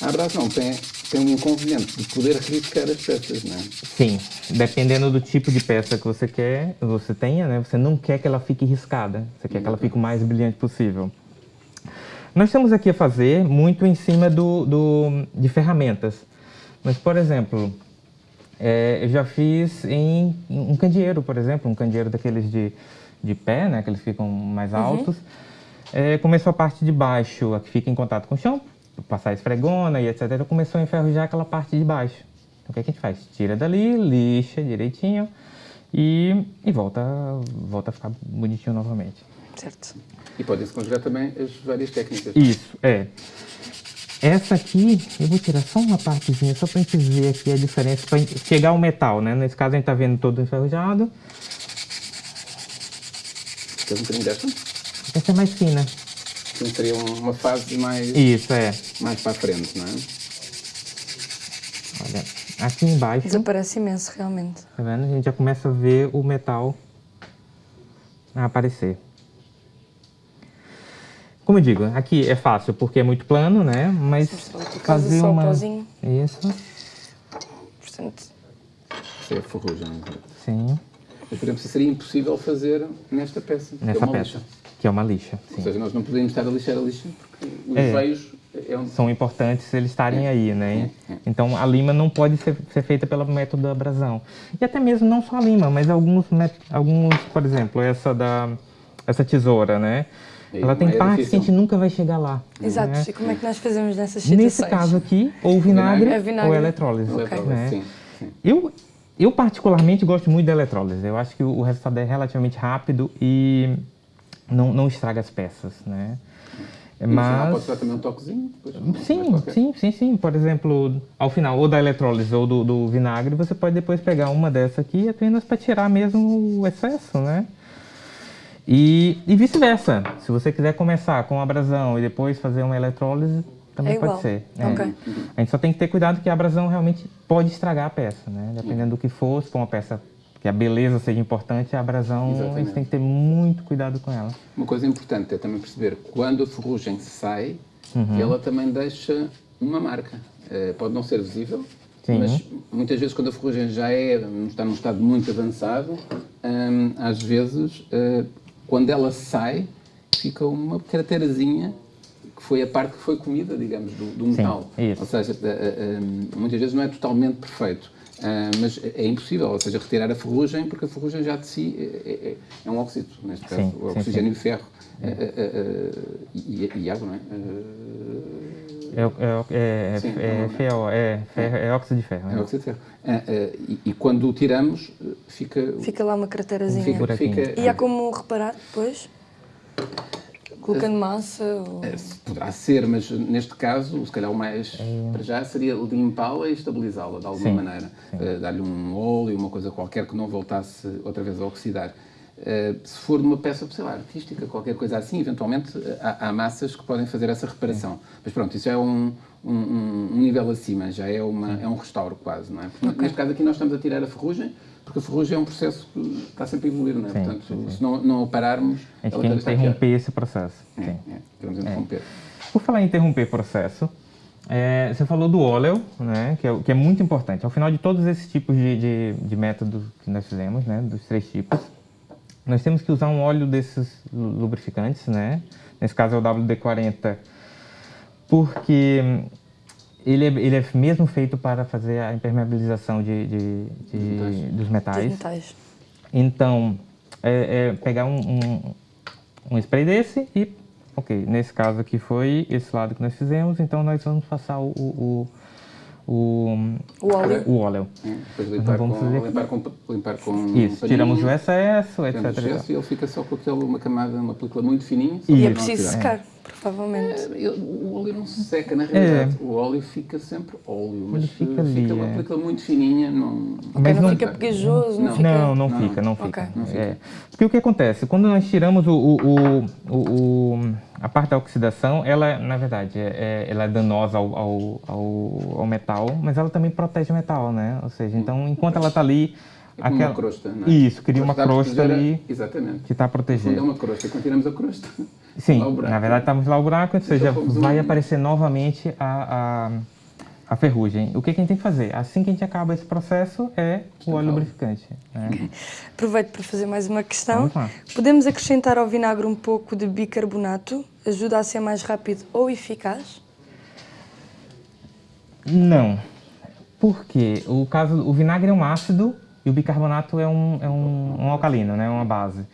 S2: A abrasão tem, tem um inconveniente de poder riscar as peças, não é?
S3: Sim, dependendo do tipo de peça que você quer, você tenha, né? Você não quer que ela fique riscada, você quer que ela fique o mais brilhante possível. Nós estamos aqui a fazer muito em cima do, do- de ferramentas. Mas, por exemplo, é, eu já fiz em, em um candeeiro, por exemplo, um candeeiro daqueles de, de pé, né? Que eles ficam mais altos. É, começou a parte de baixo, a que fica em contato com o chão, passar a esfregona e etc. Começou a enferrujar aquela parte de baixo. Então, o que, é que a gente faz? Tira dali, lixa direitinho e, e volta, volta a ficar bonitinho novamente.
S1: Certo.
S2: E podem-se conjugar também as várias técnicas.
S3: Isso, é. Essa aqui, eu vou tirar só uma partezinha, só pra gente ver aqui a diferença, pra gente chegar ao metal, né? Nesse caso a gente tá vendo todo enferrujado.
S2: Queres um bocadinho desta?
S3: Essa é mais fina.
S2: Então seria um- uma fase mais,
S3: Isso, é.
S2: mais para a frente, não é?
S3: Olha, aqui embaixo,
S1: Desaparece imenso, realmente.
S3: tá vendo? A gente já começa a ver o metal a aparecer. Como eu digo, aqui é fácil porque é muito plano, né? Mas fazer
S1: só
S3: uma...
S1: pozinho.
S3: Isso,
S1: Portanto,
S2: Isso é ferrugem. não é?
S3: sim.
S2: Mas, por exemplo, seria impossível fazer nesta peça. que é
S3: peça,
S2: lixa.
S3: Que é uma lixa, sim.
S2: Ou seja, nós não podemos estar a lixar a lixa porque os
S3: É.
S2: veios é onde
S3: são importantes eles estarem aí, né? Então a lima não pode ser, ser feita pelo método da abrasão. E até mesmo não só a lima, mas alguns, alguns por exemplo, essa da essa tesoura, né? Ela tem
S2: é
S3: partes que a gente nunca vai chegar lá.
S1: exato.
S3: né?
S1: E como é que nós fazemos nessas situações?
S3: Nesse caso aqui, ou vinagre,
S1: É vinagre.
S3: ou eletrólise.
S2: Ok.
S3: né?
S2: Sim, sim.
S3: Eu, eu particularmente gosto muito da eletrólise. Eu acho que o resultado é relativamente rápido e não, não estraga as peças, né? Mas
S2: pode dar também um toquezinho.
S3: Sim, sim, sim, sim. Por exemplo, ao final, ou da eletrólise ou do, do vinagre, você pode depois pegar uma dessa aqui apenas para tirar mesmo o excesso, né? E, e vice-versa. Se você quiser começar com abrasão e depois fazer uma eletrólise, também
S1: É
S3: pode ser. É.
S1: Ok.
S3: A gente só tem que ter cuidado que a abrasão realmente pode estragar a peça, né? Dependendo do que for, se for uma peça que a beleza seja importante, a abrasão a gente
S2: Exatamente.
S3: tem que ter muito cuidado com ela.
S2: Uma coisa importante é também perceber quando a ferrugem sai,
S3: Uhum.
S2: ela também deixa uma marca. Eh, pode não ser visível,
S3: Sim.
S2: mas muitas vezes quando a ferrugem já é, está num estado muito avançado, hum, às vezes eh, quando ela sai fica uma craterazinha que foi a parte que foi comida, digamos, do, do metal.
S3: isso.
S2: Ou seja, eh, hum, muitas vezes não é totalmente perfeito. Ah, mas é impossível, ou seja, retirar a ferrugem, porque a ferrugem já de si é, é- é um óxido, neste caso,
S3: Sim,
S2: o
S3: sim,
S2: oxigênio e ferro. Ah, ah, ah, e, e água, não é?
S3: É, é, é,
S2: Sim,
S3: é, ferro, é, ferro- é óxido de ferro.
S2: É óxido de ferro. E, e quando o tiramos, fica.
S1: Fica lá uma craterazinha.
S2: fica, fica-
S1: E há como reparar depois? Colocando massa? Ou...
S2: É, poderá ser, mas neste caso, se calhar o mais é. para já seria limpá-la e estabilizá-la de alguma sim, maneira. Uh, Dar-lhe um óleo, uma coisa qualquer que não voltasse outra vez a oxidar. Uh, se for de uma peça, sei lá, artística, qualquer coisa assim, eventualmente há, há massas que podem fazer essa reparação. Sim. Mas pronto, isso é um, um, um, nível acima, já é, uma, é um restauro quase, não é? okay. Neste caso aqui nós estamos a tirar a ferrugem, porque a ferrugem é um processo que está sempre a evoluir, não é? Sim, Portanto, sim. se não, não pararmos...
S3: A gente quer interromper esse processo.
S2: É, sim. É, queremos interromper.
S3: É. Por falar em interromper processo, é, você falou do óleo, né, que é, que é, muito importante. Ao final de todos esses tipos de, de, de métodos que nós fizemos, né, dos três tipos, nós temos que usar um óleo desses lubrificantes, né? Nesse caso é o WD-40, porque ele é, ele é mesmo feito para fazer a impermeabilização de, de, de dos metais. metais. Então, é, é pegar um, um, um, spray desse e, ok, nesse caso aqui foi esse lado que nós fizemos, então nós vamos passar o, o,
S1: o, o óleo.
S3: O óleo.
S2: É, depois limpar, com, limpar, com, limpar com
S3: Isso, tiramos o excesso, etc.
S2: O excesso e ele fica só com aquela, uma camada, uma película muito fininha.
S1: E é preciso secar. É provavelmente.
S2: É, o óleo não se seca, na realidade. É. O óleo fica sempre óleo, mas fica, ali, fica uma é. película muito fininha. Não,
S1: mas não, não fica pegajoso,
S3: não,
S1: não fica...
S3: Não, não, fica, não fica. Okay. Não fica. É. Porque o que acontece? Quando nós tiramos o, o, o, o a parte da oxidação, ela, na verdade, é, ela é danosa ao, ao, ao, ao, metal, mas ela também protege o metal, né? Ou seja, então, enquanto ela está ali...
S2: É aquela... uma crosta, não é?
S3: Isso, cria uma crosta ali
S2: Exatamente.
S3: que está a proteger.
S2: É uma crosta, quando tiramos a crosta...
S3: Sim, na verdade estamos lá o buraco, ou seja, vai aparecer novamente a, a, a, ferrugem. O que, que, a gente tem que fazer? Assim que a gente acaba esse processo é o óleo lubrificante. Né? [LAUGHS]
S1: Aproveito para fazer mais uma questão. Podemos acrescentar ao vinagre um pouco de bicarbonato? Ajuda a ser mais rápido ou eficaz?
S3: Não. Porque o caso, o vinagre é um ácido e o bicarbonato é um, é um, um alcalino, né? uma base.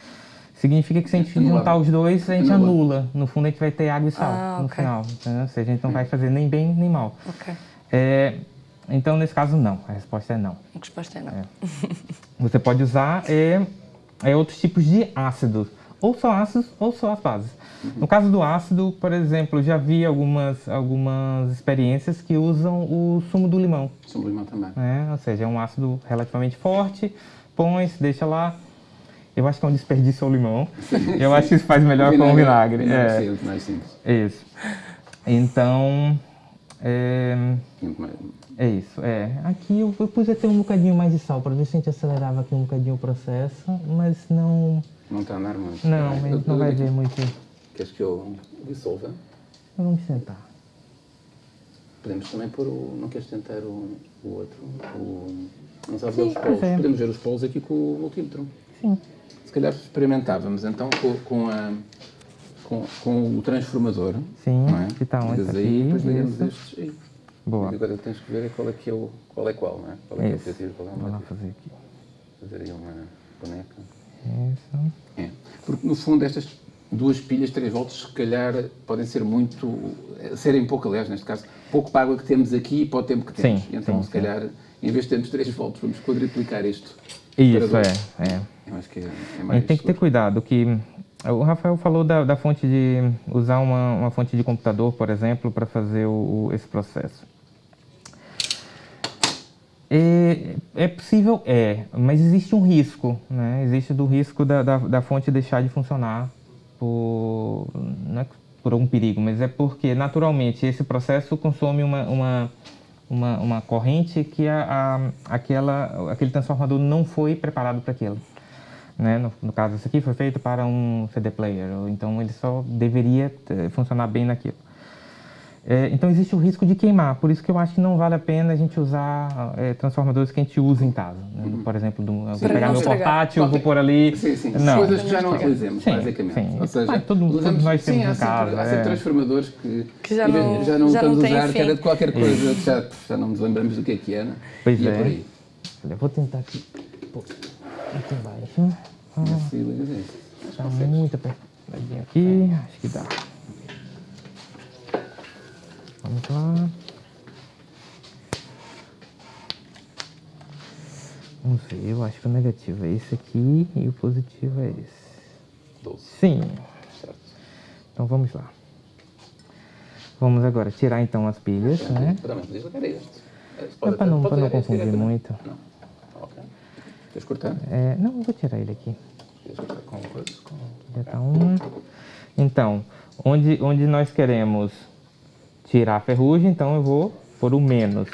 S3: Significa que se a gente Anula. juntar os dois, a gente anula. anula. No fundo, a gente vai ter água e sal ah, no okay. final. Entendeu? Ou seja, a gente não vai fazer nem bem nem mal.
S1: Okay.
S3: É, então, nesse caso, não. A resposta é não.
S1: A resposta é não. É.
S3: Você pode usar é, é, outros tipos de ácidos. Ou só ácidos, ou só as bases. No caso do ácido, por exemplo, já vi algumas, algumas experiências que usam o sumo do limão.
S2: Sumo do limão também.
S3: É, ou seja, é um ácido relativamente forte, põe, se deixa lá, eu acho que é um desperdício ao limão. Eu acho que isso faz melhor com o vinagre.
S2: É, é. mais simples.
S3: Isso. Então, é, é isso. É. Aqui eu, eu pus até um bocadinho mais de sal para ver se a gente acelerava aqui um bocadinho o processo, mas não...
S2: Não está andar muito.
S3: Não, a gente não vai ver muito.
S2: Queres que eu dissolva?
S3: Vamos sentar.
S2: Podemos também pôr o... Não queres tentar o, o outro? O, não sabes ver os polos? É. Podemos ver os polos aqui com o multímetro.
S3: Sim
S2: se calhar experimentávamos então com, com, a, com, com, o transformador.
S3: Sim, não é? que está onde?
S2: Ligas aí, depois ligamos estes aí.
S3: Boa.
S2: E agora tens que ver qual é que é o, qual é qual, não é? Qual é,
S3: é o objetivo, qual é o Vou lá fazer aqui.
S2: Fazer aí uma boneca.
S3: Isso.
S2: É. Porque no fundo estas duas pilhas 3 volts se calhar podem ser muito, serem pouco aliás neste caso, pouco para a água que temos aqui e para o tempo que temos.
S3: Sim,
S2: então
S3: sim,
S2: se calhar em vez de termos 3 volts vamos quadriplicar isto.
S3: Isso, é, é.
S2: Eu acho que é,
S3: é mais a gente tem que ter cuidado, que o Rafael falou da, da fonte de usar uma, uma, fonte de computador, por exemplo, para fazer o, esse processo. É, é, possível? É, mas existe um risco, né? Existe do risco da, da, da fonte deixar de funcionar por, não é por algum perigo, mas é porque naturalmente esse processo consome uma, uma uma, uma corrente que a, a, aquela, aquele transformador não foi preparado para aquilo. Né? No, no, caso, isso aqui foi feito para um CD player, então ele só deveria funcionar bem naquilo. É, então existe o risco de queimar, por isso que eu acho que não vale a pena a gente usar é, transformadores que a gente usa em casa. Né? Uhum. Por exemplo, do, vou pegar meu portátil, vou pôr ali...
S2: Sim, sim. Não. Coisas que já não utilizemos, sim, basicamente.
S3: Sim. Ou seja, ah, todo, usamos, nós temos sim, em casa.
S2: Há sempre é. transformadores que, que já, não, já não já estamos a usar, fim. que era de qualquer coisa, que já, já não nos lembramos do que é que era.
S3: Pois e é. é por aí. Olha, vou tentar aqui, pô, aqui embaixo.
S2: Ah, Está
S3: muito apertadinho aqui, acho que dá. Vamos lá. Vamos ver, eu acho que o negativo é esse aqui e o positivo é esse.
S2: 12.
S3: Sim.
S2: Certo.
S3: Então vamos lá. Vamos agora tirar então as pilhas, né?
S2: Este.
S3: Não, para não, não confundir muito.
S2: Não. Ok. Queres cortar?
S3: É, não, eu vou tirar ele aqui.
S2: Queres cortar com? Com...
S3: Já tá uma. Então, onde, onde nós queremos tirar a ferrugem, então eu vou por o menos.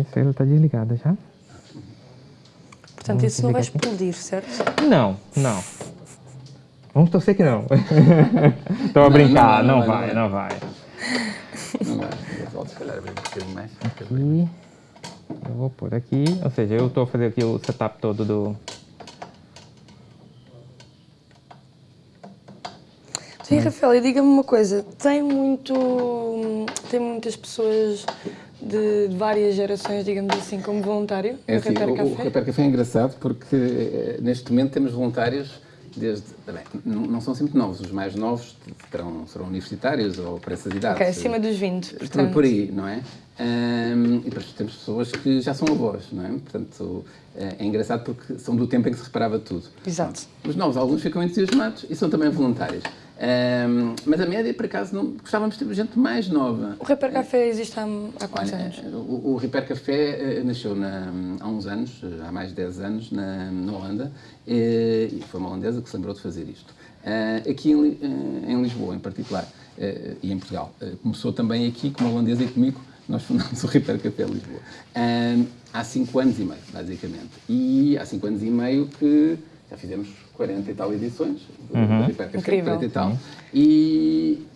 S3: Esse ele está desligado já.
S1: Portanto, isso não vai explodir, certo?
S3: Não, não. Vamos torcer que não. [LAUGHS] Estou a brincar, não,
S2: não, não
S3: vai,
S2: vai.
S3: não vai.
S2: Não vai. Volto, se calhar, abrir um bocadinho mais.
S3: Aqui, eu vou pôr aqui, ou seja, eu estou a fazer aqui o setup todo do...
S1: Sim, Rafael, e diga-me uma coisa, tem muito, tem muitas pessoas de, várias gerações, digamos assim, como voluntário
S2: É assim,
S1: Repair
S2: o, o
S1: Café?
S2: Repair Café é engraçado porque eh, neste momento temos voluntários desde. Bem, não são sempre novos, os mais novos terão, serão universitários ou para essas idades.
S1: Ok, acima dos 20,
S2: Por-
S1: portanto.
S2: Por aí, não é? Ahm, e depois temos pessoas que já são avós, não é? Portanto, eh, é engraçado porque são do tempo em que se reparava tudo.
S1: Exato.
S2: Os novos, alguns ficam entusiasmados e são também voluntários. Ahm, mas a média, por acaso, não, gostávamos de ter gente mais nova.
S1: O Repair Café existe há, há quantos
S2: Olha,
S1: anos?
S2: o, o Repair Café eh, nasceu na- há uns anos, eh, há mais de 10 anos, na, na Holanda, eh, e foi uma holandesa que se lembrou de fazer isto. Eh, aqui em, eh, em Lisboa, em particular, eh, e em Portugal. Eh, começou também aqui com uma holandesa e comigo, nós fundámos o Repair Café Lisboa. Eh, há 5 anos e meio, basicamente. E há 5 anos e meio que já fizemos 40 e tal edições do Repair Café,
S1: Incrível.
S2: 40 e tal. E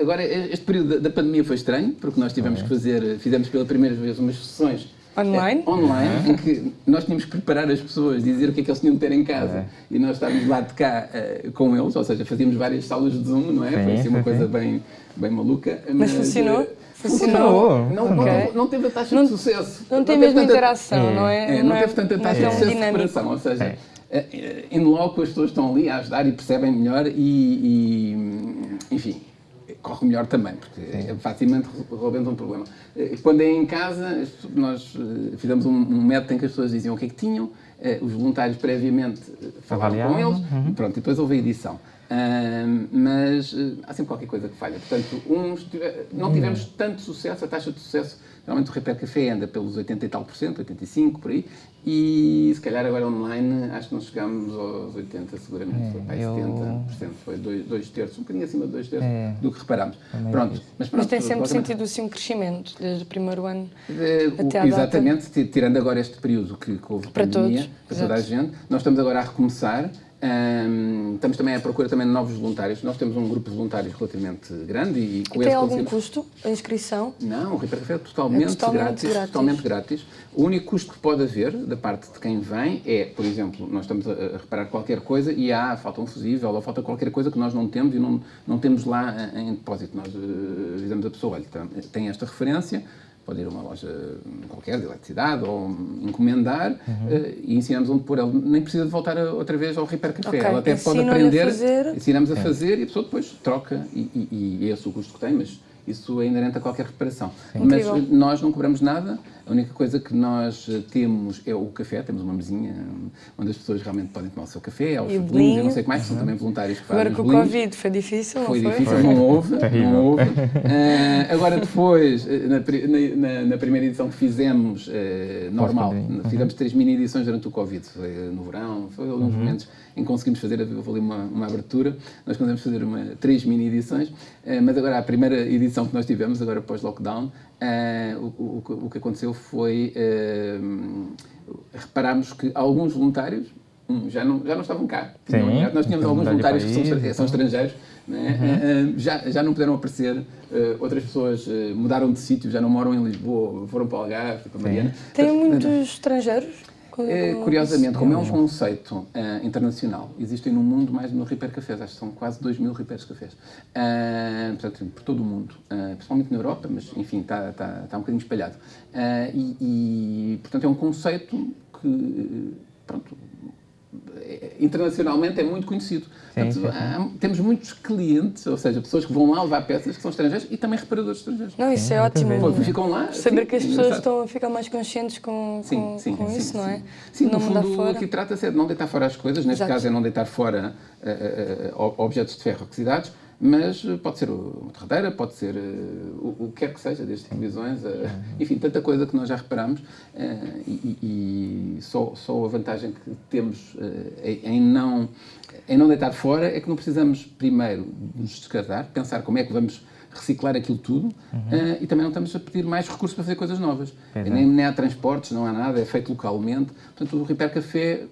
S2: Agora, este período da- da pandemia foi estranho, porque nós tivemos que fazer, fizemos pela primeira vez umas sessões
S1: Online?
S2: eh, online, em que nós tínhamos que preparar as pessoas, dizer o que é que eles tinham de ter em casa, e nós estávamos lá de cá eh, com eles, ou seja, fazíamos várias salas de Zoom, não é?
S3: Sim,
S2: foi assim uma
S3: sim,
S2: coisa bem, bem maluca.
S1: Mas funcionou?
S2: eh,
S1: Funcionou?
S2: Não, não,
S1: Ok.
S2: teve, não teve a taxa
S1: Não-
S2: de sucesso.
S1: Não tem a
S2: teve
S1: mesma
S2: tanta-
S1: interação, não é?
S2: é, não,
S1: é-
S2: teve tanta
S1: não é
S2: taxa de sucesso de separação, ou seja,
S3: É.
S2: eh, indo logo as pessoas estão ali a ajudar e percebem melhor e, e, enfim, corre melhor também, porque é facilmente resolvemos um problema. Eh, Quando é em casa, nós eh, fizemos um, um método em que as pessoas diziam o que é que tinham, eh, os voluntários previamente falavam com eles, e pronto, e depois houve a edição. Ahm, mas eh, há sempre qualquer coisa que falha. Portanto, uns tive- não tivemos tanto sucesso, a taxa de sucesso, geralmente o Repair Café anda pelos 80 e tal por cento, 85 por aí, e se calhar agora online acho que não chegamos aos 80 seguramente, foi para
S3: eu-
S2: 70%, foi dois, dois terços, um bocadinho acima de dois terços
S3: É.
S2: do que reparámos.
S3: Também
S2: Pronto, mas pronto.
S1: Mas tem sempre sentido assim um crescimento, desde o primeiro ano
S2: o-
S1: até à data.
S2: exatamente, ti- tirando agora este período que, que houve
S1: Para
S2: pandemia,
S1: todos,
S2: para toda a gente, nós estamos agora a recomeçar. Estamos também à procura também de novos voluntários. Nós temos um grupo de voluntários relativamente grande e com
S1: Tem algum
S2: conseguimos-
S1: custo a inscrição?
S2: Não, o Repair Café é totalmente,
S1: É totalmente
S2: grátis,
S1: grátis.
S2: totalmente grátis. O único custo que pode haver da parte de quem vem é, por exemplo, nós estamos a, a reparar qualquer coisa e há, falta um fusível ou falta qualquer coisa que nós não temos e não, não temos lá eh, em depósito. Nós eh, dizemos à pessoa, olha, tem esta referência, pode ir a uma loja qualquer de eletricidade ou encomendar eh, e ensinamos onde pôr. Ele nem precisa de voltar a- outra vez ao Repair Café.
S1: Ok,
S2: Ela até pode
S1: a
S2: aprender,
S1: fazer.
S2: ensinamos a fazer e a pessoa depois troca e, e, e é esse o custo que tem, mas isso é inerente a qualquer reparação. Mas
S1: Incrível.
S2: nós não cobramos nada, a única coisa que nós eh, temos é o café, temos uma mesinha hum, onde as pessoas realmente podem tomar o seu café, aos
S1: E o
S2: bolinhos,
S1: bolinho.
S2: eu não sei o que mais, são também voluntários que fazem
S1: Agora com o. Covid foi difícil,
S2: Foi
S1: não foi?
S2: difícil, não houve.
S3: Terrível.
S2: Não houve. [LAUGHS] Eh, agora, depois, eh, na, na- na- primeira edição que fizemos, eh, normal,
S3: Pós-pandemia.
S2: fizemos três mini edições durante o Covid. Foi eh, no verão, foi alguns momentos em que conseguimos fazer houve ali uma, uma abertura. Nós conseguimos fazer uma, três mini edições, eh, mas agora a primeira edição que nós tivemos, agora pós-lockdown, eh, o, o, o que aconteceu foi. eh, reparámos que alguns voluntários hum, já não, já não estavam cá.
S3: Sim,
S2: Não- nós tínhamos
S3: então
S2: alguns voluntários que são,
S3: país,
S2: são
S3: então.
S2: estrangeiros, né? Eh, eh, já, já não puderam aparecer, outras pessoas mudaram de sítio, já não moram em Lisboa, foram para o Algarve, para Mariana.
S1: Tem muitos estrangeiros? Com-
S2: eh,
S1: com-
S2: curiosamente, como é um conceito eh, internacional, existem no mundo mais de mil repair cafés, acho que são quase 2 mil repairs cafés. Eh, portanto, por todo o mundo, principalmente na Europa, mas enfim, está, está, está um bocadinho espalhado. E, e, portanto, é um conceito que, pronto, internacionalmente é muito conhecido. Sim, Portanto, sim, sim. Há, temos muitos clientes, ou seja, pessoas que vão lá levar peças que são estrangeiros e também reparadores estrangeiros.
S1: Não, isso é ótimo.
S2: Pô, ficam lá.
S1: Saber que as pessoas estão a ficar mais conscientes com, com, com isso, não é?
S2: Sim, no fundo, aqui trata-se é de não deitar fora as coisas, neste Exato. caso é não deitar fora uh, uh, objetos de ferro oxidados, mas pode ser uma torradeira, pode ser uh, o, o que quer que seja, desde televisões, uh, enfim, tanta coisa que nós já reparamos uh, e, e, só, só a vantagem que temos em, não, em não deitar fora é que não precisamos primeiro nos descartar, pensar como é que vamos reciclar aquilo tudo uhum. e também não estamos a pedir mais recursos para fazer coisas novas. É. Nem, nem há transportes, não há nada, é feito localmente. Portanto, o Repair Café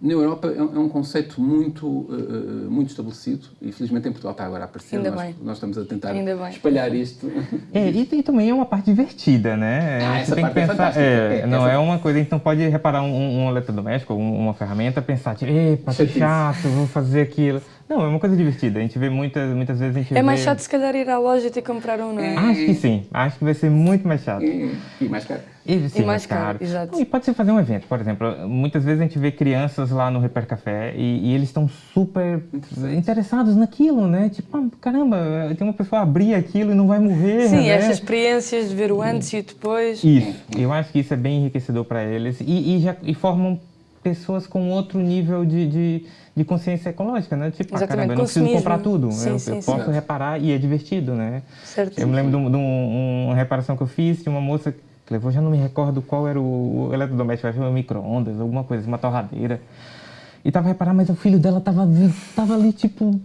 S2: na Europa é um é conceito muito, uh, muito estabelecido e felizmente em Portugal está agora a aparecer.
S1: Ainda
S2: nós,
S1: bem.
S2: nós estamos a tentar espalhar isto.
S3: É, e, e, também é uma parte divertida, né?
S2: Ah, essa tem parte que é pensar,
S3: é,
S2: é,
S3: não essa... é uma coisa, então pode reparar um, um eletrodoméstico, uma ferramenta, pensar, tipo, epa, que chato, vou fazer aquilo. Não, é uma coisa divertida. A gente vê muitas, muitas vezes a gente
S1: É mais
S3: vê...
S1: chato se calhar ir à loja e ter que comprar um, não é?
S3: Acho que sim. Acho que vai ser muito mais chato.
S2: E, e mais caro.
S3: E, sim, e mais, mais caro. caro.
S1: Exato.
S3: E pode ser fazer um evento, por exemplo. Muitas vezes a gente vê crianças lá no Repair Café e, e eles estão super interessados naquilo, né? Tipo, ah, caramba, tem uma pessoa abrir aquilo e não vai morrer.
S1: Sim,
S3: né?
S1: essas experiências de ver o antes e o depois.
S3: Isso. Eu acho que isso é bem enriquecedor para eles e, e, já, e formam pessoas com outro nível de, de de consciência ecológica, né? Tipo, ah, caramba, eu não preciso comprar tudo,
S1: sim,
S3: eu,
S1: sim,
S3: eu posso reparar e é divertido, né?
S1: Certo.
S3: Eu me lembro de, um, de um, uma reparação que eu fiz de uma moça que levou, já não me recordo qual era o, o eletrodoméstico, acho que um micro-ondas, alguma coisa, uma torradeira. E tava reparando, mas o filho dela tava, tava ali, tipo,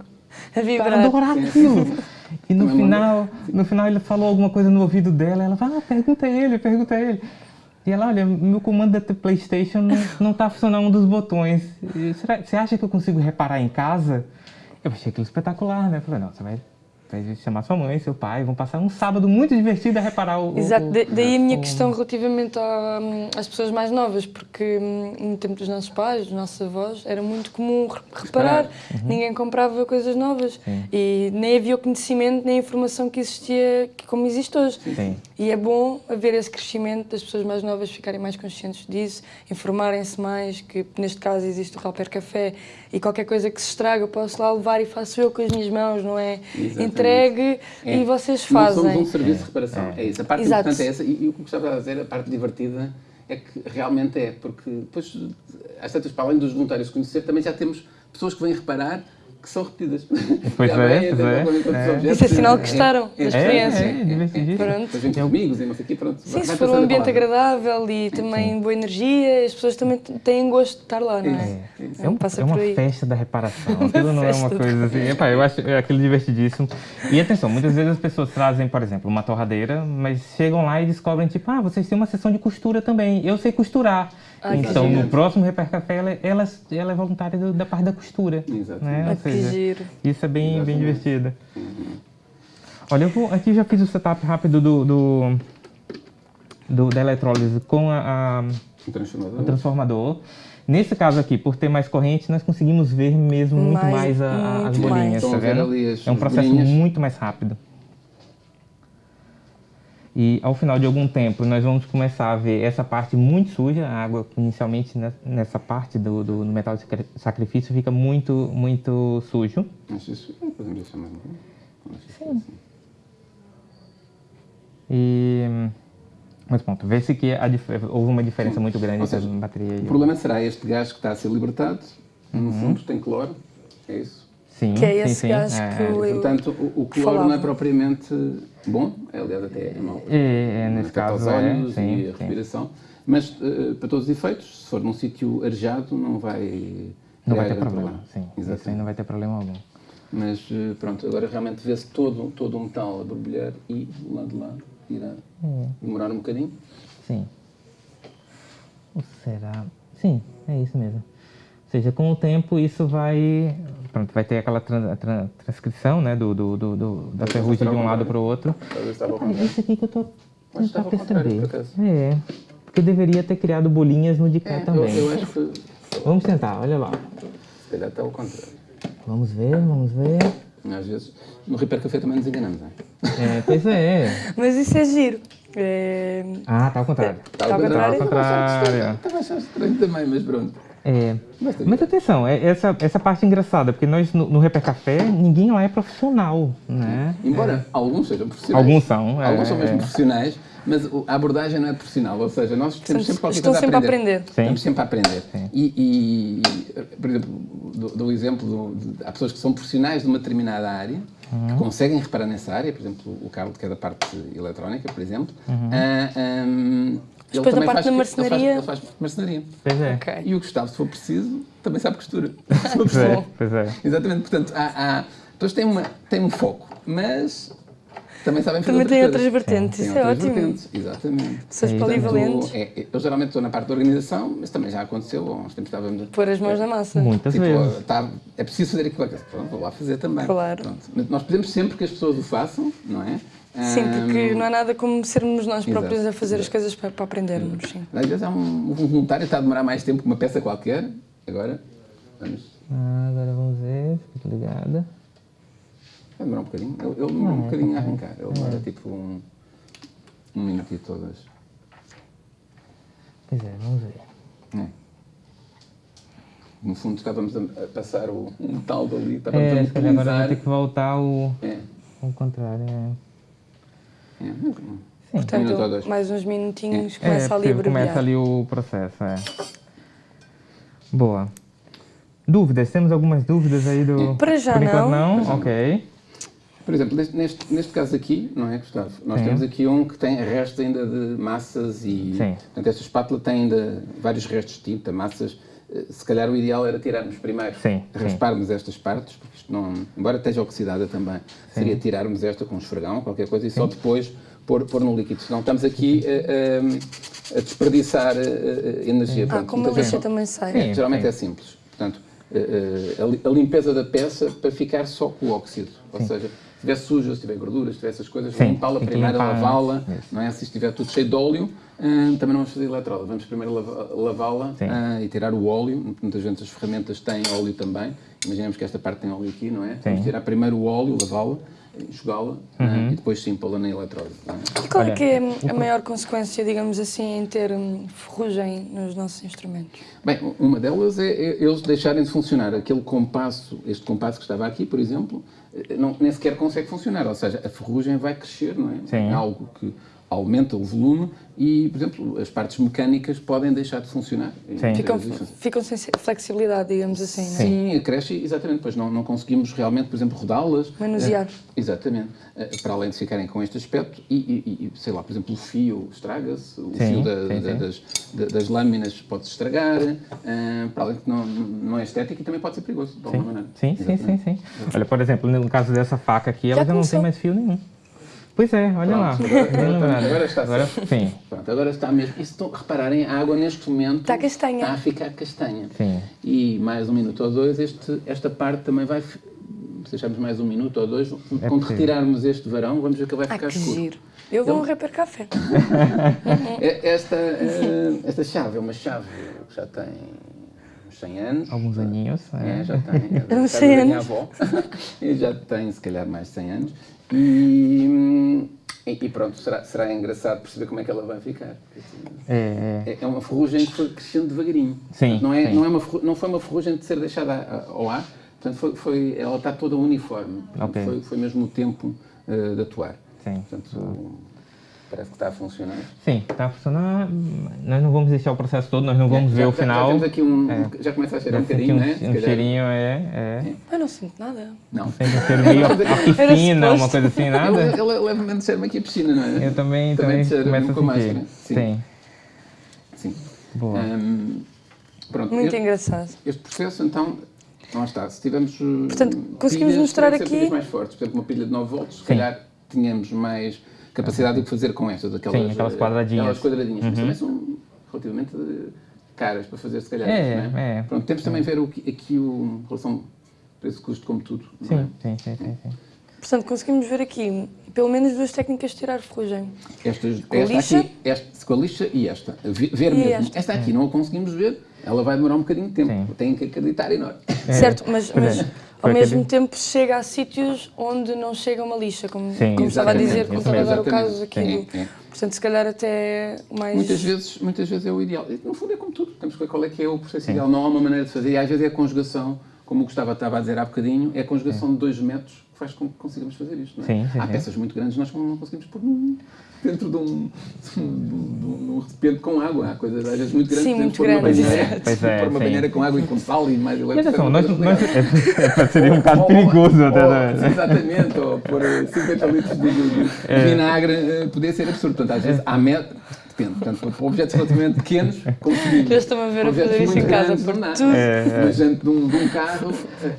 S1: a vibrar.
S3: adorar aquilo. E no final, no final ele falou alguma coisa no ouvido dela, ela falou, ah, pergunta ele, pergunta ele. E ela, olha, meu comando da PlayStation não está funcionando um dos botões. Será, você acha que eu consigo reparar em casa? Eu achei aquilo espetacular, né? Eu falei, não, você vai vai chamar sua mãe, seu pai, vão passar um sábado muito divertido a reparar o...
S1: Exato,
S3: o,
S1: daí a minha o... questão relativamente hum, às pessoas mais novas, porque hum, no tempo dos nossos pais, dos nossos avós, era muito comum reparar, uhum. ninguém comprava coisas novas Sim. e nem havia o conhecimento nem a informação que existia como existe hoje.
S3: Sim.
S1: E é bom haver esse crescimento das pessoas mais novas ficarem mais conscientes disso, informarem-se mais, que neste caso existe o Rapper Café e qualquer coisa que se estraga eu posso lá levar e faço eu com as minhas mãos, não é? Exatamente entregue é. e vocês fazem.
S2: Nós somos um serviço de reparação, é, é isso. A parte Exato. importante é essa e, e o que gostava de dizer, a parte divertida é que realmente é, porque depois, às tantas, para além dos voluntários conhecer, também já temos pessoas que vêm reparar que são repetidas.
S3: Pois [LAUGHS] é, pois
S1: é. Isso é sinal que gostaram
S3: é,
S1: da experiência.
S3: É, é, é,
S1: pronto.
S2: Depois amigos e não sei o quê, pronto.
S1: Sim, se for um ambiente agradável e também boa energia, as pessoas também têm gosto de estar lá, não é?
S3: É, um, é uma festa da reparação, [LAUGHS] aquilo não é uma coisa assim. Epá, eu acho aquilo divertidíssimo. E atenção, muitas vezes as pessoas trazem, por exemplo, uma torradeira, mas chegam lá e descobrem, tipo, ah, vocês têm uma sessão de costura também. Eu sei costurar. Ah, então, no próximo Repair Café, ela, ela, ela é voluntária do, da parte da costura. Né?
S1: Ah, seja, que giro.
S3: Isso é bem, bem divertido. Uhum. Olha, eu vou, aqui já fiz o setup rápido do, do, do da eletrólise com a, a
S2: o transformador.
S3: o transformador. Nesse caso aqui, por ter mais corrente, nós conseguimos ver mesmo muito mais, mais a, muito as bolinhas, mais. tá vendo? É um processo bolinhas. muito mais rápido. E ao final de algum tempo nós vamos começar a ver essa parte muito suja, a água inicialmente nessa parte do, do, metal de sacrifício fica muito, muito sujo.
S2: Acho isso, podemos deixar mais
S3: Sim. E, mas pronto, vê-se que a, houve uma diferença Sim. muito grande entre a bateria e...
S2: O problema será este gás que está a ser libertado, no uhum. fundo tem cloro, é isso?
S3: Sim,
S1: que é esse
S3: sim,
S1: gás
S3: sim.
S1: que é. eu
S2: Portanto, o, o cloro falava. não é propriamente bom, é, aliás até é mau.
S3: É, é nesse caso
S2: os olhos é, sim, e a respiração, mas uh, para todos os efeitos, se for num sítio arejado, não vai
S3: Não vai ter problema, problema. sim. Exatamente. Isso aí não vai ter problema algum.
S2: Mas uh, pronto, agora realmente vê-se todo, todo o metal a borbulhar e do lado de lá irá é. demorar um bocadinho.
S3: Sim. Ou será? Sim, é isso mesmo. Ou seja, com o tempo isso vai pronto, vai ter aquela transcrição né, do, do, do, do da ferrugem de um lado para o outro. É esse aqui que eu estou tentando perceber. É, porque eu deveria ter criado bolinhas no de cá
S2: é,
S3: também.
S2: Eu, eu acho que...
S3: Vamos tentar, olha lá.
S2: Se calhar está ao contrário.
S3: Vamos ver, vamos ver.
S2: Às vezes, no Repair Café também nos enganamos, não
S3: é? Pois é. [LAUGHS]
S1: Mas isso é giro. É...
S3: Ah, está ao contrário.
S2: Está ao contrário.
S3: Está ao contrário.
S2: Estava a achar estranho também, mas pronto.
S3: É. Mas atenção, é essa, essa parte engraçada, porque nós no, no Reper Café, ninguém lá é profissional, né?
S2: Embora
S3: é.
S2: alguns sejam profissionais.
S3: Alguns são.
S2: Alguns é, são mesmo é. profissionais, mas a abordagem não é profissional, ou seja, nós temos sempre qualquer coisa
S1: sempre a aprender. Aprender.
S2: Estamos sempre a aprender. E, e, por exemplo, dou, dou o exemplo, de, de, há pessoas que são profissionais de uma determinada área, uhum. que conseguem reparar nessa área, por exemplo, o Carlos, que é da parte eletrónica, por exemplo, uhum. uh, um,
S1: depois na parte da marcenaria.
S2: Ele faz, ele faz marcenaria.
S3: Pois é.
S1: Okay.
S2: E o Gustavo, se for preciso, também sabe costura. [LAUGHS]
S3: pois, é, pois é.
S2: Exatamente. Portanto, há, há, pessoas têm, uma, têm um foco, mas também sabem fazer
S1: Também
S2: tem
S1: outras vertentes, isso é ótimo.
S2: Vertentes, exatamente.
S1: Pessoas é, polivalentes.
S2: É, eu geralmente estou na parte da organização, mas também já aconteceu, há uns tempos estávamos...
S1: Pôr as mãos na massa.
S3: Muitas tipo, vezes.
S2: Tá, é preciso fazer aquilo, pronto, vou lá fazer também.
S1: Claro.
S2: Pronto. Nós pedimos sempre que as pessoas o façam, não é?
S1: Sim, porque não há nada como sermos nós próprios exato, a fazer exato. as coisas para, para aprendermos. Sim.
S2: Às vezes há um, um voluntário que está a demorar mais tempo que uma peça qualquer. Agora, vamos.
S3: Ah, agora vamos ver, fica ligada.
S2: Vai demorar um bocadinho. Ele, ele demora um é, bocadinho a arrancar. Ele demora é. tipo um, um minuto e todas.
S3: Pois é, vamos ver. É.
S2: No fundo, estávamos a passar o, um tal dali. Estávamos
S3: é,
S2: a
S3: se agora vai ter que voltar o. É. O contrário,
S2: é. É
S1: Portanto, um mais uns minutinhos, é. começa
S3: é,
S1: ali a
S3: Começa ali o processo, é. Boa. Dúvidas? Temos algumas dúvidas aí do...
S1: Para já não.
S3: não? Ok.
S2: Por exemplo, neste, neste caso aqui, não é, Gustavo? Nós Sim. temos aqui um que tem restos ainda de massas e...
S3: Sim.
S2: Portanto, esta espátula tem ainda vários restos de tinta, massas se calhar o ideal era tirarmos primeiro,
S3: sim,
S2: rasparmos
S3: sim.
S2: estas partes, porque isto não, embora esteja oxidada também, sim. seria tirarmos esta com um esfregão, qualquer coisa, e sim. só depois pôr, pôr no líquido. Senão estamos aqui a, a, a desperdiçar energia.
S1: Ah, como a lixa também sai.
S2: É, geralmente é simples. Portanto, a, a, limpeza da peça para ficar só com o óxido, ou seja, se estiver suja, se tiver gordura, se tiver essas coisas, limpá-la primeiro, lavá-la, não é? Se estiver tudo cheio de óleo, Uh, também não vamos fazer eletrola, vamos primeiro lavá-la uh, e tirar o óleo. Muitas vezes as ferramentas têm óleo também. Imaginemos que esta parte tem óleo aqui, não é? Sim. Vamos tirar primeiro o óleo, lavá-la, enxugá-la uhum. uh, e depois sim pô-la na eletrola.
S1: É? E qual é que é a maior consequência, digamos assim, em ter hum, ferrugem nos nossos instrumentos?
S2: Bem, uma delas é, é eles deixarem de funcionar. Aquele compasso, este compasso que estava aqui, por exemplo, eh, não, nem sequer consegue funcionar. Ou seja, a ferrugem vai crescer, não é?
S3: Sim.
S2: Algo que aumenta o volume e, por exemplo, as partes mecânicas podem deixar de funcionar.
S1: Ficam, ficam sem flexibilidade, digamos assim.
S2: É? Sim, cresce, exatamente, pois não, não conseguimos realmente, por exemplo, rodá-las.
S1: Manusear.
S2: É, exatamente. É, para além de ficarem com este aspecto e, e, e sei lá, por exemplo, o fio estraga-se, o sim, fio da, sim, da, sim. Das, das, lâminas pode-se estragar, uh, para além de que não, não é estético e também pode ser perigoso, de alguma maneira.
S3: Sim, sim, sim, sim. Olha, por exemplo, no caso dessa faca aqui, ela já, já não tem mais fio nenhum. Pois é, olha
S2: Pronto,
S3: lá.
S2: Agora, agora, está
S3: agora, sim.
S2: Pronto, agora está mesmo. E se repararem, a água neste momento
S1: está castanha.
S2: Está a ficar castanha.
S3: Sim.
S2: E mais um minuto ou dois, este, esta parte também vai. Se deixarmos mais um minuto ou dois, é quando retirarmos este varão, vamos ver que vai ficar ah, que escuro. Giro.
S1: Eu vou então, um rapper café. [LAUGHS]
S2: É, esta, eh, esta chave é uma chave que já tem uns 100 anos.
S3: Alguns aninhos.
S2: É, é já tem.
S1: É [LAUGHS] uns 100 anos.
S2: Avó. [LAUGHS] e já tem, se calhar, mais de 100 anos. E, e, pronto, será, será engraçado perceber como é que ela vai ficar.
S3: É,
S2: é. é uma ferrugem que foi crescendo devagarinho.
S3: Sim,
S2: não, é,
S3: sim.
S2: Não, é uma, não foi uma ferrugem de ser deixada ao ar, portanto, foi, foi, ela está toda uniforme.
S3: Okay.
S2: Foi, foi mesmo o tempo uh, de atuar.
S3: Sim.
S2: Portanto, Parece que está a funcionar.
S3: Sim, está a funcionar. Nós não vamos deixar o processo todo, nós não vamos
S2: é,
S3: ver
S2: já,
S3: o final.
S2: Já temos aqui um. É. Já começa a cheirar um bocadinho, né?
S3: Um cheirinho, é. é.
S1: Eu não sinto nada.
S2: Não.
S3: Sente um cheiro [LAUGHS] meio a piscina, uma coisa assim, nada?
S2: Ele, ele levemente cheira-me aqui a piscina, não é?
S3: Eu também, também, também começo a sentir. Máscara.
S2: Sim.
S3: Sim.
S2: Sim.
S3: Boa. Um,
S2: pronto,
S1: Muito
S2: este,
S1: engraçado.
S2: Este processo, então, não está. Se tivermos.
S1: Portanto, conseguimos mostrar aqui.
S2: mais fortes. Por exemplo, uma pilha de 9 volts, se calhar tínhamos mais capacidade de fazer com estas, aquelas,
S3: Sim, aquelas quadradinhas.
S2: Aquelas quadradinhas, uhum. mas também são relativamente caras para fazer, se calhar.
S3: É,
S2: não
S3: é?
S2: é. Pronto, temos também ver o, aqui o relação preço-custo como tudo.
S3: Sim,
S2: é?
S3: sim, sim, sim, sim.
S1: Portanto, conseguimos ver aqui pelo menos duas técnicas de tirar ferrugem.
S2: Estas, com esta lixa? aqui, esta, com a lixa e esta. Ver e mesmo. Esta, esta aqui não a conseguimos ver, ela vai demorar um bocadinho de tempo. Sim. Tem que acreditar em nós.
S1: É. Certo, mas, mas ao mesmo tempo chega a sítios onde não chega uma lixa, como,
S3: sim,
S1: como estava a dizer, como estava a dar o caso aqui.
S2: Sim, sim.
S1: Portanto, se calhar até mais...
S2: Muitas vezes, muitas vezes é o ideal. No fundo é como tudo, temos que ver qual é que é o processo Sim. ideal. Não há uma maneira de fazer. E às vezes é a conjugação, como o Gustavo estava a dizer há bocadinho, é a conjugação Sim. de dois métodos que faz com que consigamos fazer isto. Não é? sim, sim, há peças muito grandes nós não conseguimos pôr dentro de um, de um, de um recipiente com água. Há coisas às vezes muito grandes.
S1: Sim, muito grandes. Uma
S2: banheira, pois é, pôr uma sim. banheira com água e com sal e mais
S3: Mas atenção, nós, nós, [LAUGHS] é, seria um bocado perigoso
S2: ou, até. Ou, [LAUGHS] exatamente, ou pôr 50 litros de, de, de é. vinagre eh, poderia ser absurdo. Portanto, às vezes há meta depende. Portanto, para objetos relativamente pequenos, conseguimos.
S1: Eu estou a ver a fazer isso em casa por tudo.
S2: É, Mas dentro de um, de um, carro,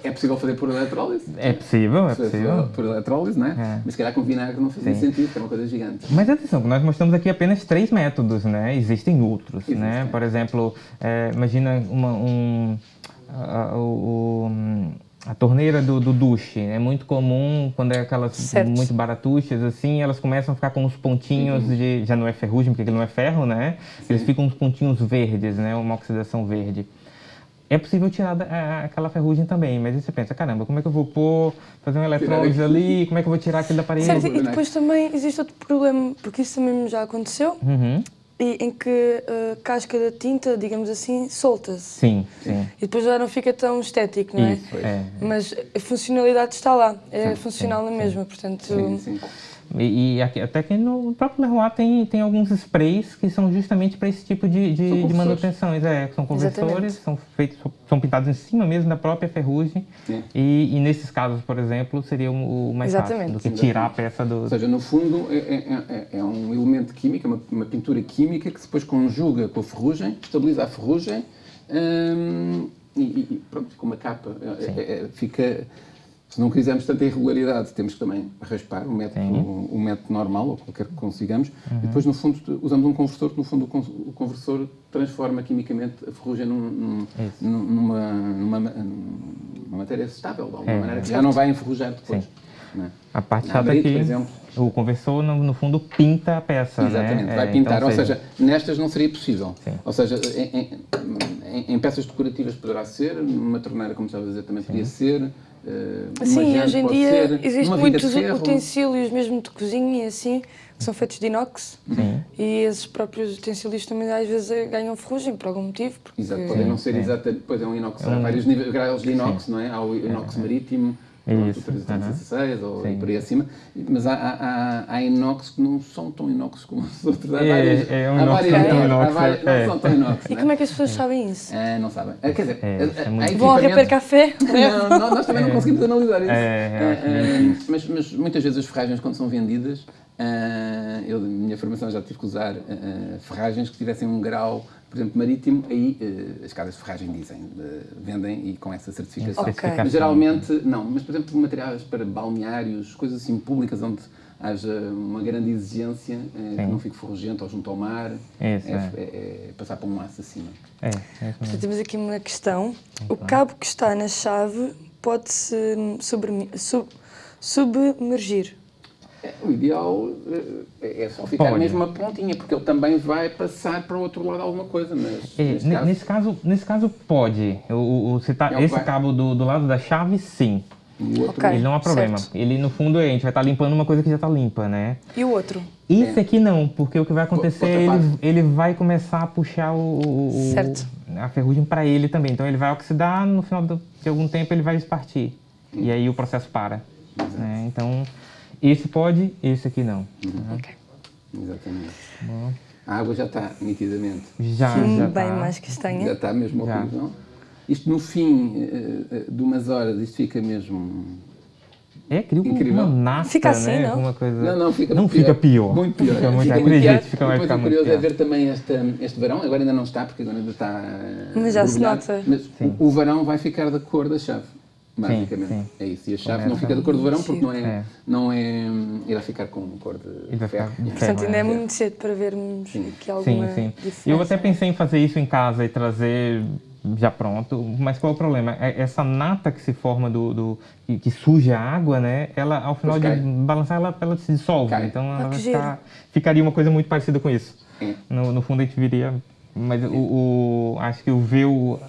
S2: é possível fazer por eletrólise.
S3: É possível, é possível.
S2: Por eletrólise, não é? é? Mas se calhar com vinagre não fazia Sim. sentido, que é uma coisa gigante.
S3: Mas atenção, nós mostramos aqui apenas três métodos, né? Existem outros, Existe, né? Por exemplo, é, imagina uma, um... Uh, uh, a torneira do, do duche é muito comum quando é aquelas certo. muito baratuchas assim, elas começam a ficar com uns pontinhos uhum. de já não é ferrugem porque aquilo não é ferro, né? Sim. Eles ficam uns pontinhos verdes, né? Uma oxidação verde. É possível tirar a, aquela ferrugem também, mas aí você pensa, caramba, como é que eu vou pôr, fazer um eletrólise ali, como é que eu vou tirar aquilo da parede?
S1: Certo, e depois também existe outro problema, porque isso também já aconteceu,
S3: uhum
S1: e em que a uh, casca da tinta, digamos assim, solta-se.
S3: Sim, sim.
S1: E depois já não fica tão estético, não é? Isso, é. Mas a funcionalidade está lá, é sim, funcional sim, na mesma, portanto... Sim, sim.
S3: E, e aqui, até que no próprio Leroy tem, tem alguns sprays que são justamente para esse tipo de, de, de manutenções. É, são conversores, são feitos, são pintados em cima mesmo da própria ferrugem. E, e, nesses casos, por exemplo, seria o, mais Exatamente. fácil do que tirar a peça do...
S2: Ou seja, no fundo é, é, é, é um elemento químico, uma, uma, pintura química que depois conjuga com a ferrugem, estabiliza a ferrugem hum, e, e, pronto, com uma capa. É, é, é, fica se não quisermos tanta irregularidade, temos que também raspar o método, o, método normal, ou qualquer que consigamos, uhum. e depois, no fundo, usamos um conversor, que no fundo o conversor transforma quimicamente a ferrugem num, num, numa, numa, numa, matéria estável, de alguma é. maneira, que já não vai enferrujar depois.
S3: É? A parte chata é que o conversor, no, no, fundo, pinta a peça,
S2: né? Exatamente,
S3: né?
S2: vai é, pintar, então, ou seja, nestas não seria possível. Sim. Ou seja, em, em, em, peças decorativas poderá ser, numa torneira, como estava a dizer, também Sim. podia ser,
S1: Uh, Sim, hoje em dia existem muitos utensílios mesmo de cozinha e assim, que são feitos de inox. Sim. E esses próprios utensílios também às vezes eh, ganham ferrugem por algum motivo.
S2: Porque... Exato, podem não ser é. exatamente, pois é um inox, é há vários níveis, graus de inox, Sim. não é? Há o inox é. marítimo, isso. 316 uhum. ou por aí acima, mas há, há, há, inox que não são tão inox como os outros. Há
S3: é, várias, é, um há várias, é, inox,
S2: várias, é. não são tão inox.
S1: E como é que as pessoas sabem isso?
S2: É, não sabem. Quer dizer,
S1: é, vão ao reper café?
S2: Não, não, nós também não conseguimos analisar isso. mas, mas muitas vezes as ferragens, quando são vendidas, Uh, eu, na minha formação, já tive que usar uh, ferragens que tivessem um grau, por exemplo, marítimo, aí uh, as casas de ferragem dizem, vendem e com essa certificação.
S1: Okay.
S2: Mas geralmente, não. Mas, por exemplo, materiais para balneários, coisas assim públicas onde haja uma grande exigência, que não fique ferrugento ou junto ao mar, é, é, é, passar para um laço acima.
S3: É, é
S1: Portanto, temos aqui uma questão. O cabo que está na chave pode-se sub submergir?
S2: O ideal eh, é só ficar pode. mesmo uma pontinha, porque ele também vai passar para o outro lado alguma coisa. Mas,
S3: é, nesse, caso... nesse, caso... nesse caso, pode. O, o, tá, esse vai. cabo do, do lado da chave, sim.
S1: Okay,
S3: ele não há problema. Certo. Ele, no fundo, a gente vai estar limpando uma coisa que já está limpa, né?
S1: E o outro?
S3: Isso é. aqui não, porque o que vai acontecer, ele, ele vai começar a puxar o, o a ferrugem para ele também. Então, ele vai oxidar, no final de algum tempo, ele vai espartir. Hum. E aí o processo para. Né? Então, esse pode, esse aqui não.
S2: Uhum. Ok. Exatamente. Bom. A água já está, nitidamente.
S3: Já,
S1: Sim,
S3: já
S1: bem tá. mais castanha.
S2: Já está mesmo ao não? Isto no fim uh, de umas horas, isto fica mesmo...
S3: É, cria incrível. uma nata,
S1: Fica assim,
S3: né?
S1: não?
S3: Coisa...
S2: Não, não, fica
S3: não
S2: pior.
S3: fica pior.
S2: Muito pior.
S3: Fica muito, fica acredito, pior.
S2: fica, vai ficar muito curioso é ver também este, este verão, agora ainda não está, porque agora ainda está...
S1: Mas já se nota.
S2: Mas o, o verão vai ficar da cor da chave basicamente. Sim, sim. É isso. E a chave não fica de cor de verão porque não é, é. Não é irá ficar com cor de ferro.
S1: Portanto, ainda é muito cedo para vermos sim. aqui alguma sim, sim. diferença.
S3: Eu até pensei em fazer isso em casa e trazer já pronto, mas qual é o problema? É essa nata que se forma do, do que, suja a água, né? Ela ao final de balançar ela, ela se dissolve, cai. então ela ah, ficar, ficaria uma coisa muito parecida com isso. É. No, no, fundo a gente viria, mas o, o, acho que o ver o,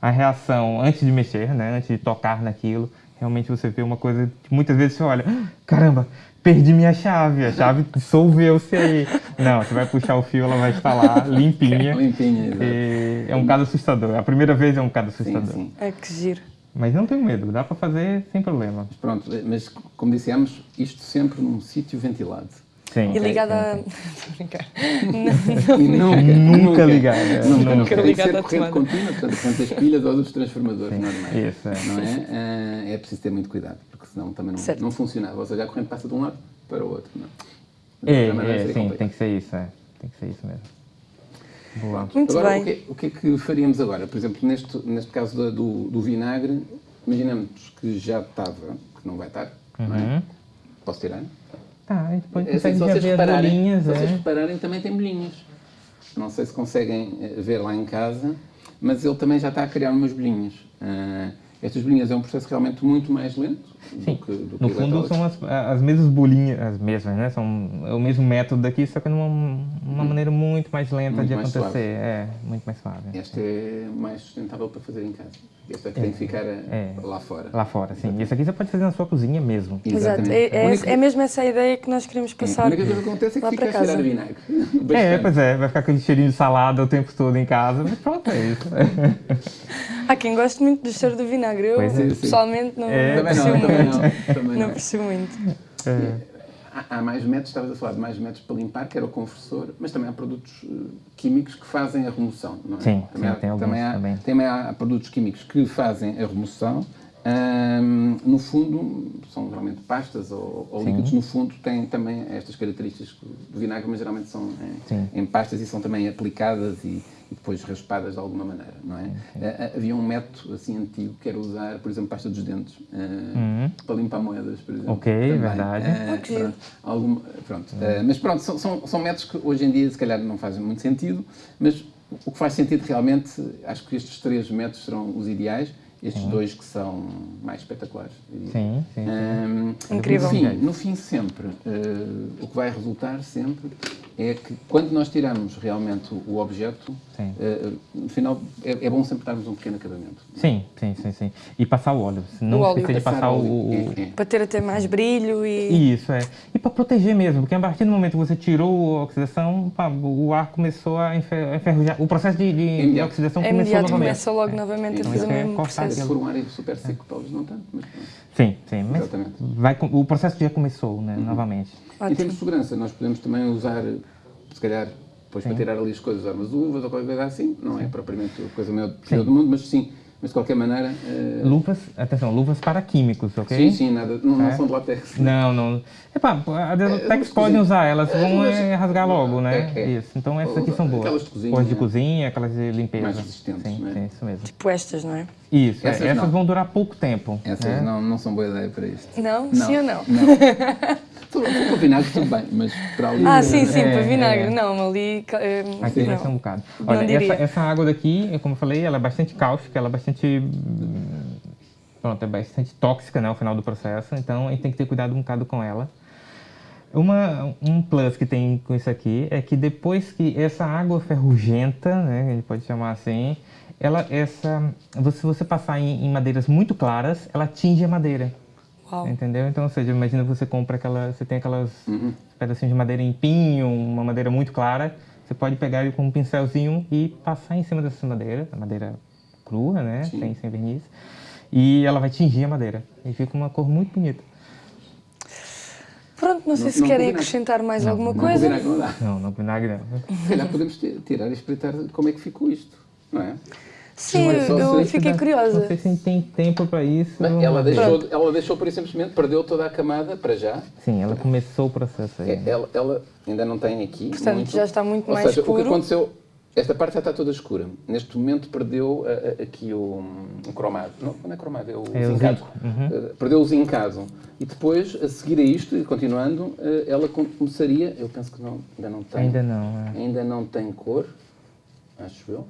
S3: a reação antes de mexer, né, antes de tocar naquilo, Realmente você vê uma coisa que muitas vezes você olha, "Ah, caramba, perdi minha chave, a chave dissolveu-se aí. Não, você vai puxar o fio, ela vai estar lá, [LAUGHS] limpinha.
S2: Limpinha, exato.
S3: E é um caso assustador. A primeira vez é um caso
S2: Sim,
S3: assustador.
S2: sim.
S1: É que giro.
S3: Mas não tenho medo, dá para fazer sem problema.
S2: Mas pronto, mas como dissemos, isto sempre num sítio ventilado.
S3: Sim.
S1: E ligada a.
S3: sim,
S1: Estou a brincar.
S2: E nunca,
S3: é.
S2: Nunca,
S3: Nunca
S2: ser
S1: à
S2: corrente contínua, portanto, portanto, as pilhas ou dos transformadores normais.
S3: Isso, é.
S2: Não é? Ah, é preciso ter muito cuidado, porque senão também não,
S1: Certo.
S2: não funcionava. Ou seja, a corrente passa de um lado para o outro. Não.
S3: É, é,
S2: seria
S3: sim,
S2: complicado.
S3: tem que ser isso, é. Tem que ser isso mesmo. Boa.
S1: Muito
S2: agora,
S1: bem.
S2: O que, o que é que faríamos agora? Por exemplo, neste, neste caso da- do, do vinagre, imaginamos que já estava, que não vai estar, não é?
S3: Uhum.
S2: Posso tirar?
S3: Tá, a gente pode
S2: É
S3: consegue
S2: se vocês
S3: ver as bolinhas,
S2: se vocês
S3: é.
S2: repararem, também tem bolinhas. Não sei se conseguem eh, ver lá em casa, mas ele também já está a criar umas bolinhas. Ah, estas bolinhas é um processo realmente muito mais lento
S3: Sim,
S2: do que, do que
S3: no
S2: o
S3: fundo são as, as mesmas bolinhas, as mesmas, né? São é o mesmo método daqui, só que numa uma maneira muito mais lenta
S2: Muito
S3: de
S2: mais
S3: acontecer.
S2: suave.
S3: É, muito mais suave.
S2: Este é mais sustentável para fazer em casa. Este é que tem que ficar eh,
S3: é.
S2: lá fora.
S3: Lá fora, sim. E isso aqui você pode fazer na sua cozinha mesmo.
S1: Exato.
S2: Exatamente.
S1: É, é,
S2: A única-
S1: é mesmo essa a ideia que nós queremos
S2: A
S1: passar.
S2: única coisa que acontece é que
S1: lá
S2: fica
S1: para
S2: a cheirar
S1: casa.
S2: a vinagre. [LAUGHS]
S3: É, pois é, vai ficar aquele cheirinho de salada o tempo todo em casa, mas pronto, é isso.
S2: É. [LAUGHS]
S1: Há quem goste muito do cheiro do vinagre. Eu,
S3: Pois é,
S2: sim.
S1: pessoalmente, não,
S3: É,
S1: não
S2: não,
S1: aprecio
S2: também
S1: muito.
S2: não. Também [LAUGHS]
S1: Não
S2: não.
S1: aprecio muito.
S3: É.
S2: Há, há mais métodos, estavas a falar de mais métodos para limpar, que era o conversor, mas também há produtos eh, químicos que fazem a remoção, não é?
S3: Sim,
S2: também
S3: sim,
S2: há,
S3: tem alguns
S2: também há,
S3: também.
S2: também há produtos químicos que fazem a remoção. Ahm, no fundo, são geralmente pastas ou, ou líquidos, no fundo têm também estas características do vinagre, mas geralmente são em, em pastas e são também aplicadas e, e depois raspadas de alguma maneira, não é? Ah, havia um método assim antigo que era usar, por exemplo, pasta dos dentes ah, para limpar moedas, por exemplo.
S3: Uhum. Ok,
S2: também.
S3: verdade.
S1: Que giro.
S2: pronto. Algum- pronto. Eh, mas pronto, são, são, são métodos que hoje em dia se calhar não fazem muito sentido, mas o que faz sentido realmente, acho que estes três métodos serão os ideais, estes dois que são mais espetaculares.
S3: Sim, sim. sim.
S2: Ahm,
S1: Incrível.
S2: No fim, no fim sempre, o que vai resultar sempre é que quando nós tiramos realmente o, objeto,
S3: Sim.
S2: eh, no final é, é bom sempre darmos um pequeno acabamento.
S3: Sim, sim, sim, sim. E passar o óleo. Se não
S1: O óleo.
S3: esquecer de passar o, o-
S2: É, é.
S1: Para ter até mais brilho e.
S3: Isso, é. E para proteger mesmo, porque a partir do momento que você tirou a oxidação, pá, o ar começou a enfer- a enferrujar. O processo de, de- de
S2: Imediato.
S3: oxidação
S1: É
S3: começou
S1: imediato,
S3: novamente.
S1: começa logo novamente a fazer o
S3: é
S1: mesmo
S3: cortar
S2: Se
S1: processo.
S2: for um ar super seco eles não tanto, mas pronto.
S3: Sim, sim. Mas
S2: Exatamente.
S3: vai, o processo já começou, né, novamente.
S2: Em termos
S1: Ótimo.
S2: de segurança, nós podemos também usar, se calhar, depois para tirar ali as coisas, usar umas uvas ou qualquer coisa assim. Não é propriamente a coisa maior do mundo, mas sim. Mas de qualquer maneira. eh,
S3: Luvas, atenção, luvas para químicos, ok?
S2: Sim, sim, nada, não, não
S3: É.
S2: são de látex.
S3: Não, não. Epá, as
S2: É,
S3: até
S2: mas
S3: que podem usar, elas
S2: É,
S3: vão eh, rasgar logo, né?
S2: É, é.
S3: Isso. Então essas aqui são boas.
S2: Aquelas de cozinha,
S3: Boas de cozinha, aquelas de limpeza.
S2: Mais resistentes,
S3: Sim,
S2: né?
S3: sim, isso mesmo.
S1: Tipo estas, não é?
S3: Isso, é,
S2: Essas
S3: essas,
S2: não.
S3: vão durar pouco tempo.
S2: Essas
S3: né?
S2: não, não são boa ideia para isto.
S1: Não?
S2: Não.
S1: Sim ou não?
S2: Tudo para vinagre, tudo bem, mas para ali.
S1: Ah, sim, sim,
S3: É,
S1: para vinagre.
S3: é.
S1: Não, ali. eh,
S3: Aqui vai ser um
S1: não.
S3: bocado.
S1: Não
S3: Olha, essa, essa água daqui, como eu falei, ela é bastante cáustica, ela é bastante. Hum, Pronto, é bastante tóxica, né, ao final do processo, então a gente tem que ter cuidado um bocado com ela. Uma, um plus que tem com isso aqui é que depois que essa água ferrugenta, né, a gente pode chamar assim, ela, essa, se você passar em, em madeiras muito claras, ela tinge a madeira.
S1: Uau.
S3: Entendeu? Então, ou seja, imagina você compra aquela, você tem aquelas
S2: Uhum.
S3: pedacinhos de madeira em pinho, uma madeira muito clara, você pode pegar ele com um pincelzinho e passar em cima dessa madeira, a madeira crua, né,
S2: Sim.
S3: sem, sem verniz, e ela vai tingir a madeira e fica uma cor muito bonita.
S1: Pronto, não sei
S2: Não-
S1: se
S2: não
S1: querem
S2: combina.
S1: acrescentar mais alguma
S2: Não,
S1: coisa.
S2: vinagre não dá.
S3: Não, não vinagre não.
S2: Se calhar podemos tirar e espreitar como é que ficou isto, não é?
S1: Sim,
S2: Não
S1: eu
S2: ser-
S1: fiquei
S3: Não
S1: curiosa.
S3: sei se tem tempo para isso.
S2: Bem, ela, deixou, ela deixou por simplesmente, perdeu toda a camada para já.
S3: Sim, ela começou o processo aí.
S2: É, Ela, ela ainda não tem aqui.
S1: Portanto,
S2: muito.
S1: já está muito
S2: Ou
S1: mais
S2: seja, o
S1: escuro.
S2: que aconteceu, esta parte já está toda escura. Neste momento perdeu ah, ah, aqui o, o cromado. Não, não é cromado, é o
S3: É
S2: zincado.
S3: uhum.
S2: Ah, perdeu o zincado. E depois, a seguir a isto, e continuando, ah, ela com- começaria, eu penso que não, ainda não tem.
S3: Ainda não, é.
S2: Ainda não tem cor, acho eu.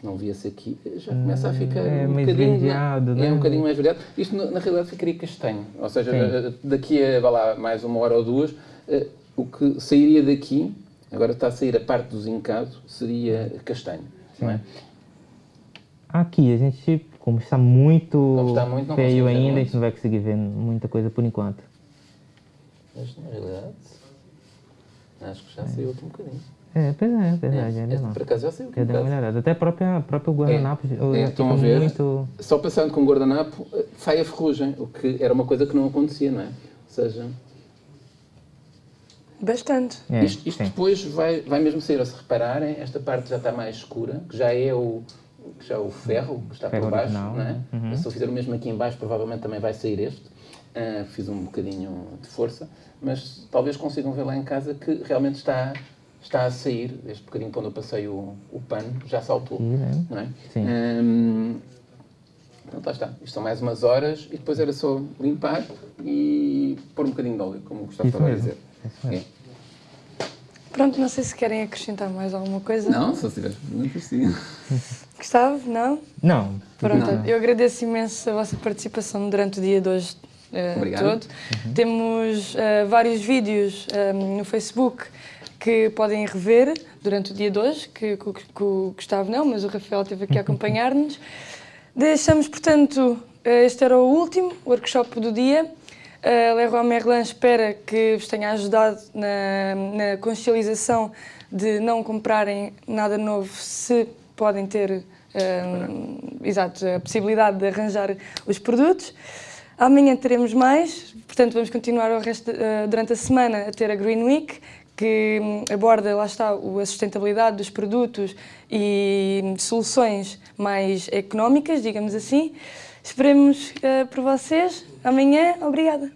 S2: Se não via-se aqui, já começa a ficar
S3: é
S2: um bocadinho.
S3: esverdeado,
S2: É
S3: né?
S2: um bocadinho mais esverdeado. Isto, na, na realidade, ficaria castanho. Ou seja,
S3: Sim.
S2: eh, daqui a lá, mais uma hora ou duas, eh, o que sairia daqui, agora está a sair a parte do zincado, seria castanho. Não é?
S3: Aqui a gente como está muito,
S2: Como está muito,
S3: feio ainda, a
S2: muito.
S3: gente não vai conseguir ver muita coisa por enquanto.
S2: Mas na realidade, acho que já saiu aqui um bocadinho.
S3: É, pois é, é verdade, ainda
S2: Este,
S3: não.
S2: por acaso já saiu um
S3: deu uma
S2: bocado.
S3: melhorada. Até a própria, próprio guardanapo
S2: É,
S3: é,
S2: estão a ver?
S3: muito...
S2: Só passando com o guardanapo eh, sai a ferrugem, o que era uma coisa que não acontecia, não é? Ou seja,
S1: Bastante.
S3: É,
S2: isto, isto depois vai, vai mesmo sair, se repararem, esta parte já está mais escura, que já é o, que já é o ferro que está
S3: Ferro
S2: por baixo,
S3: original,
S2: não é?
S3: né? Uhum.
S2: Se eu fizer o mesmo aqui em baixo, provavelmente também vai sair este. Ah, fiz um bocadinho de força, mas talvez consigam ver lá em casa que realmente está, está a sair, este bocadinho quando eu passei o, o pano, já saltou,
S3: Sim, né?
S2: não é?
S3: Sim.
S2: Pronto, lá está. Isto são mais umas horas e depois era só limpar e pôr um bocadinho de óleo, como o Gustavo estava a dizer. É.
S1: Pronto, não sei se querem acrescentar mais alguma coisa.
S2: Não, se tiveres perguntas, sim.
S1: Gustavo, não?
S3: Não,
S1: Pronto,
S2: Não.
S1: eu agradeço imenso a vossa participação durante o dia de hoje eh,
S2: Obrigado.
S1: todo. Temos eh, vários vídeos eh, no Facebook que podem rever durante o dia de hoje, que, que o- que o Gustavo não, mas o Rafael esteve aqui a [LAUGHS] acompanhar-nos. Deixamos, portanto, este era o último workshop do dia. A Leroy Merlin espera que vos tenha ajudado na, na consciencialização de não comprarem nada novo se podem ter eh, exato, a possibilidade de arranjar os produtos. Amanhã teremos mais, portanto vamos continuar resto, eh, durante a semana a ter a Green Week, que hum, aborda, lá está, a sustentabilidade dos produtos e soluções mais económicas, digamos assim. Esperemos eh, por vocês. Amanhã, obrigada.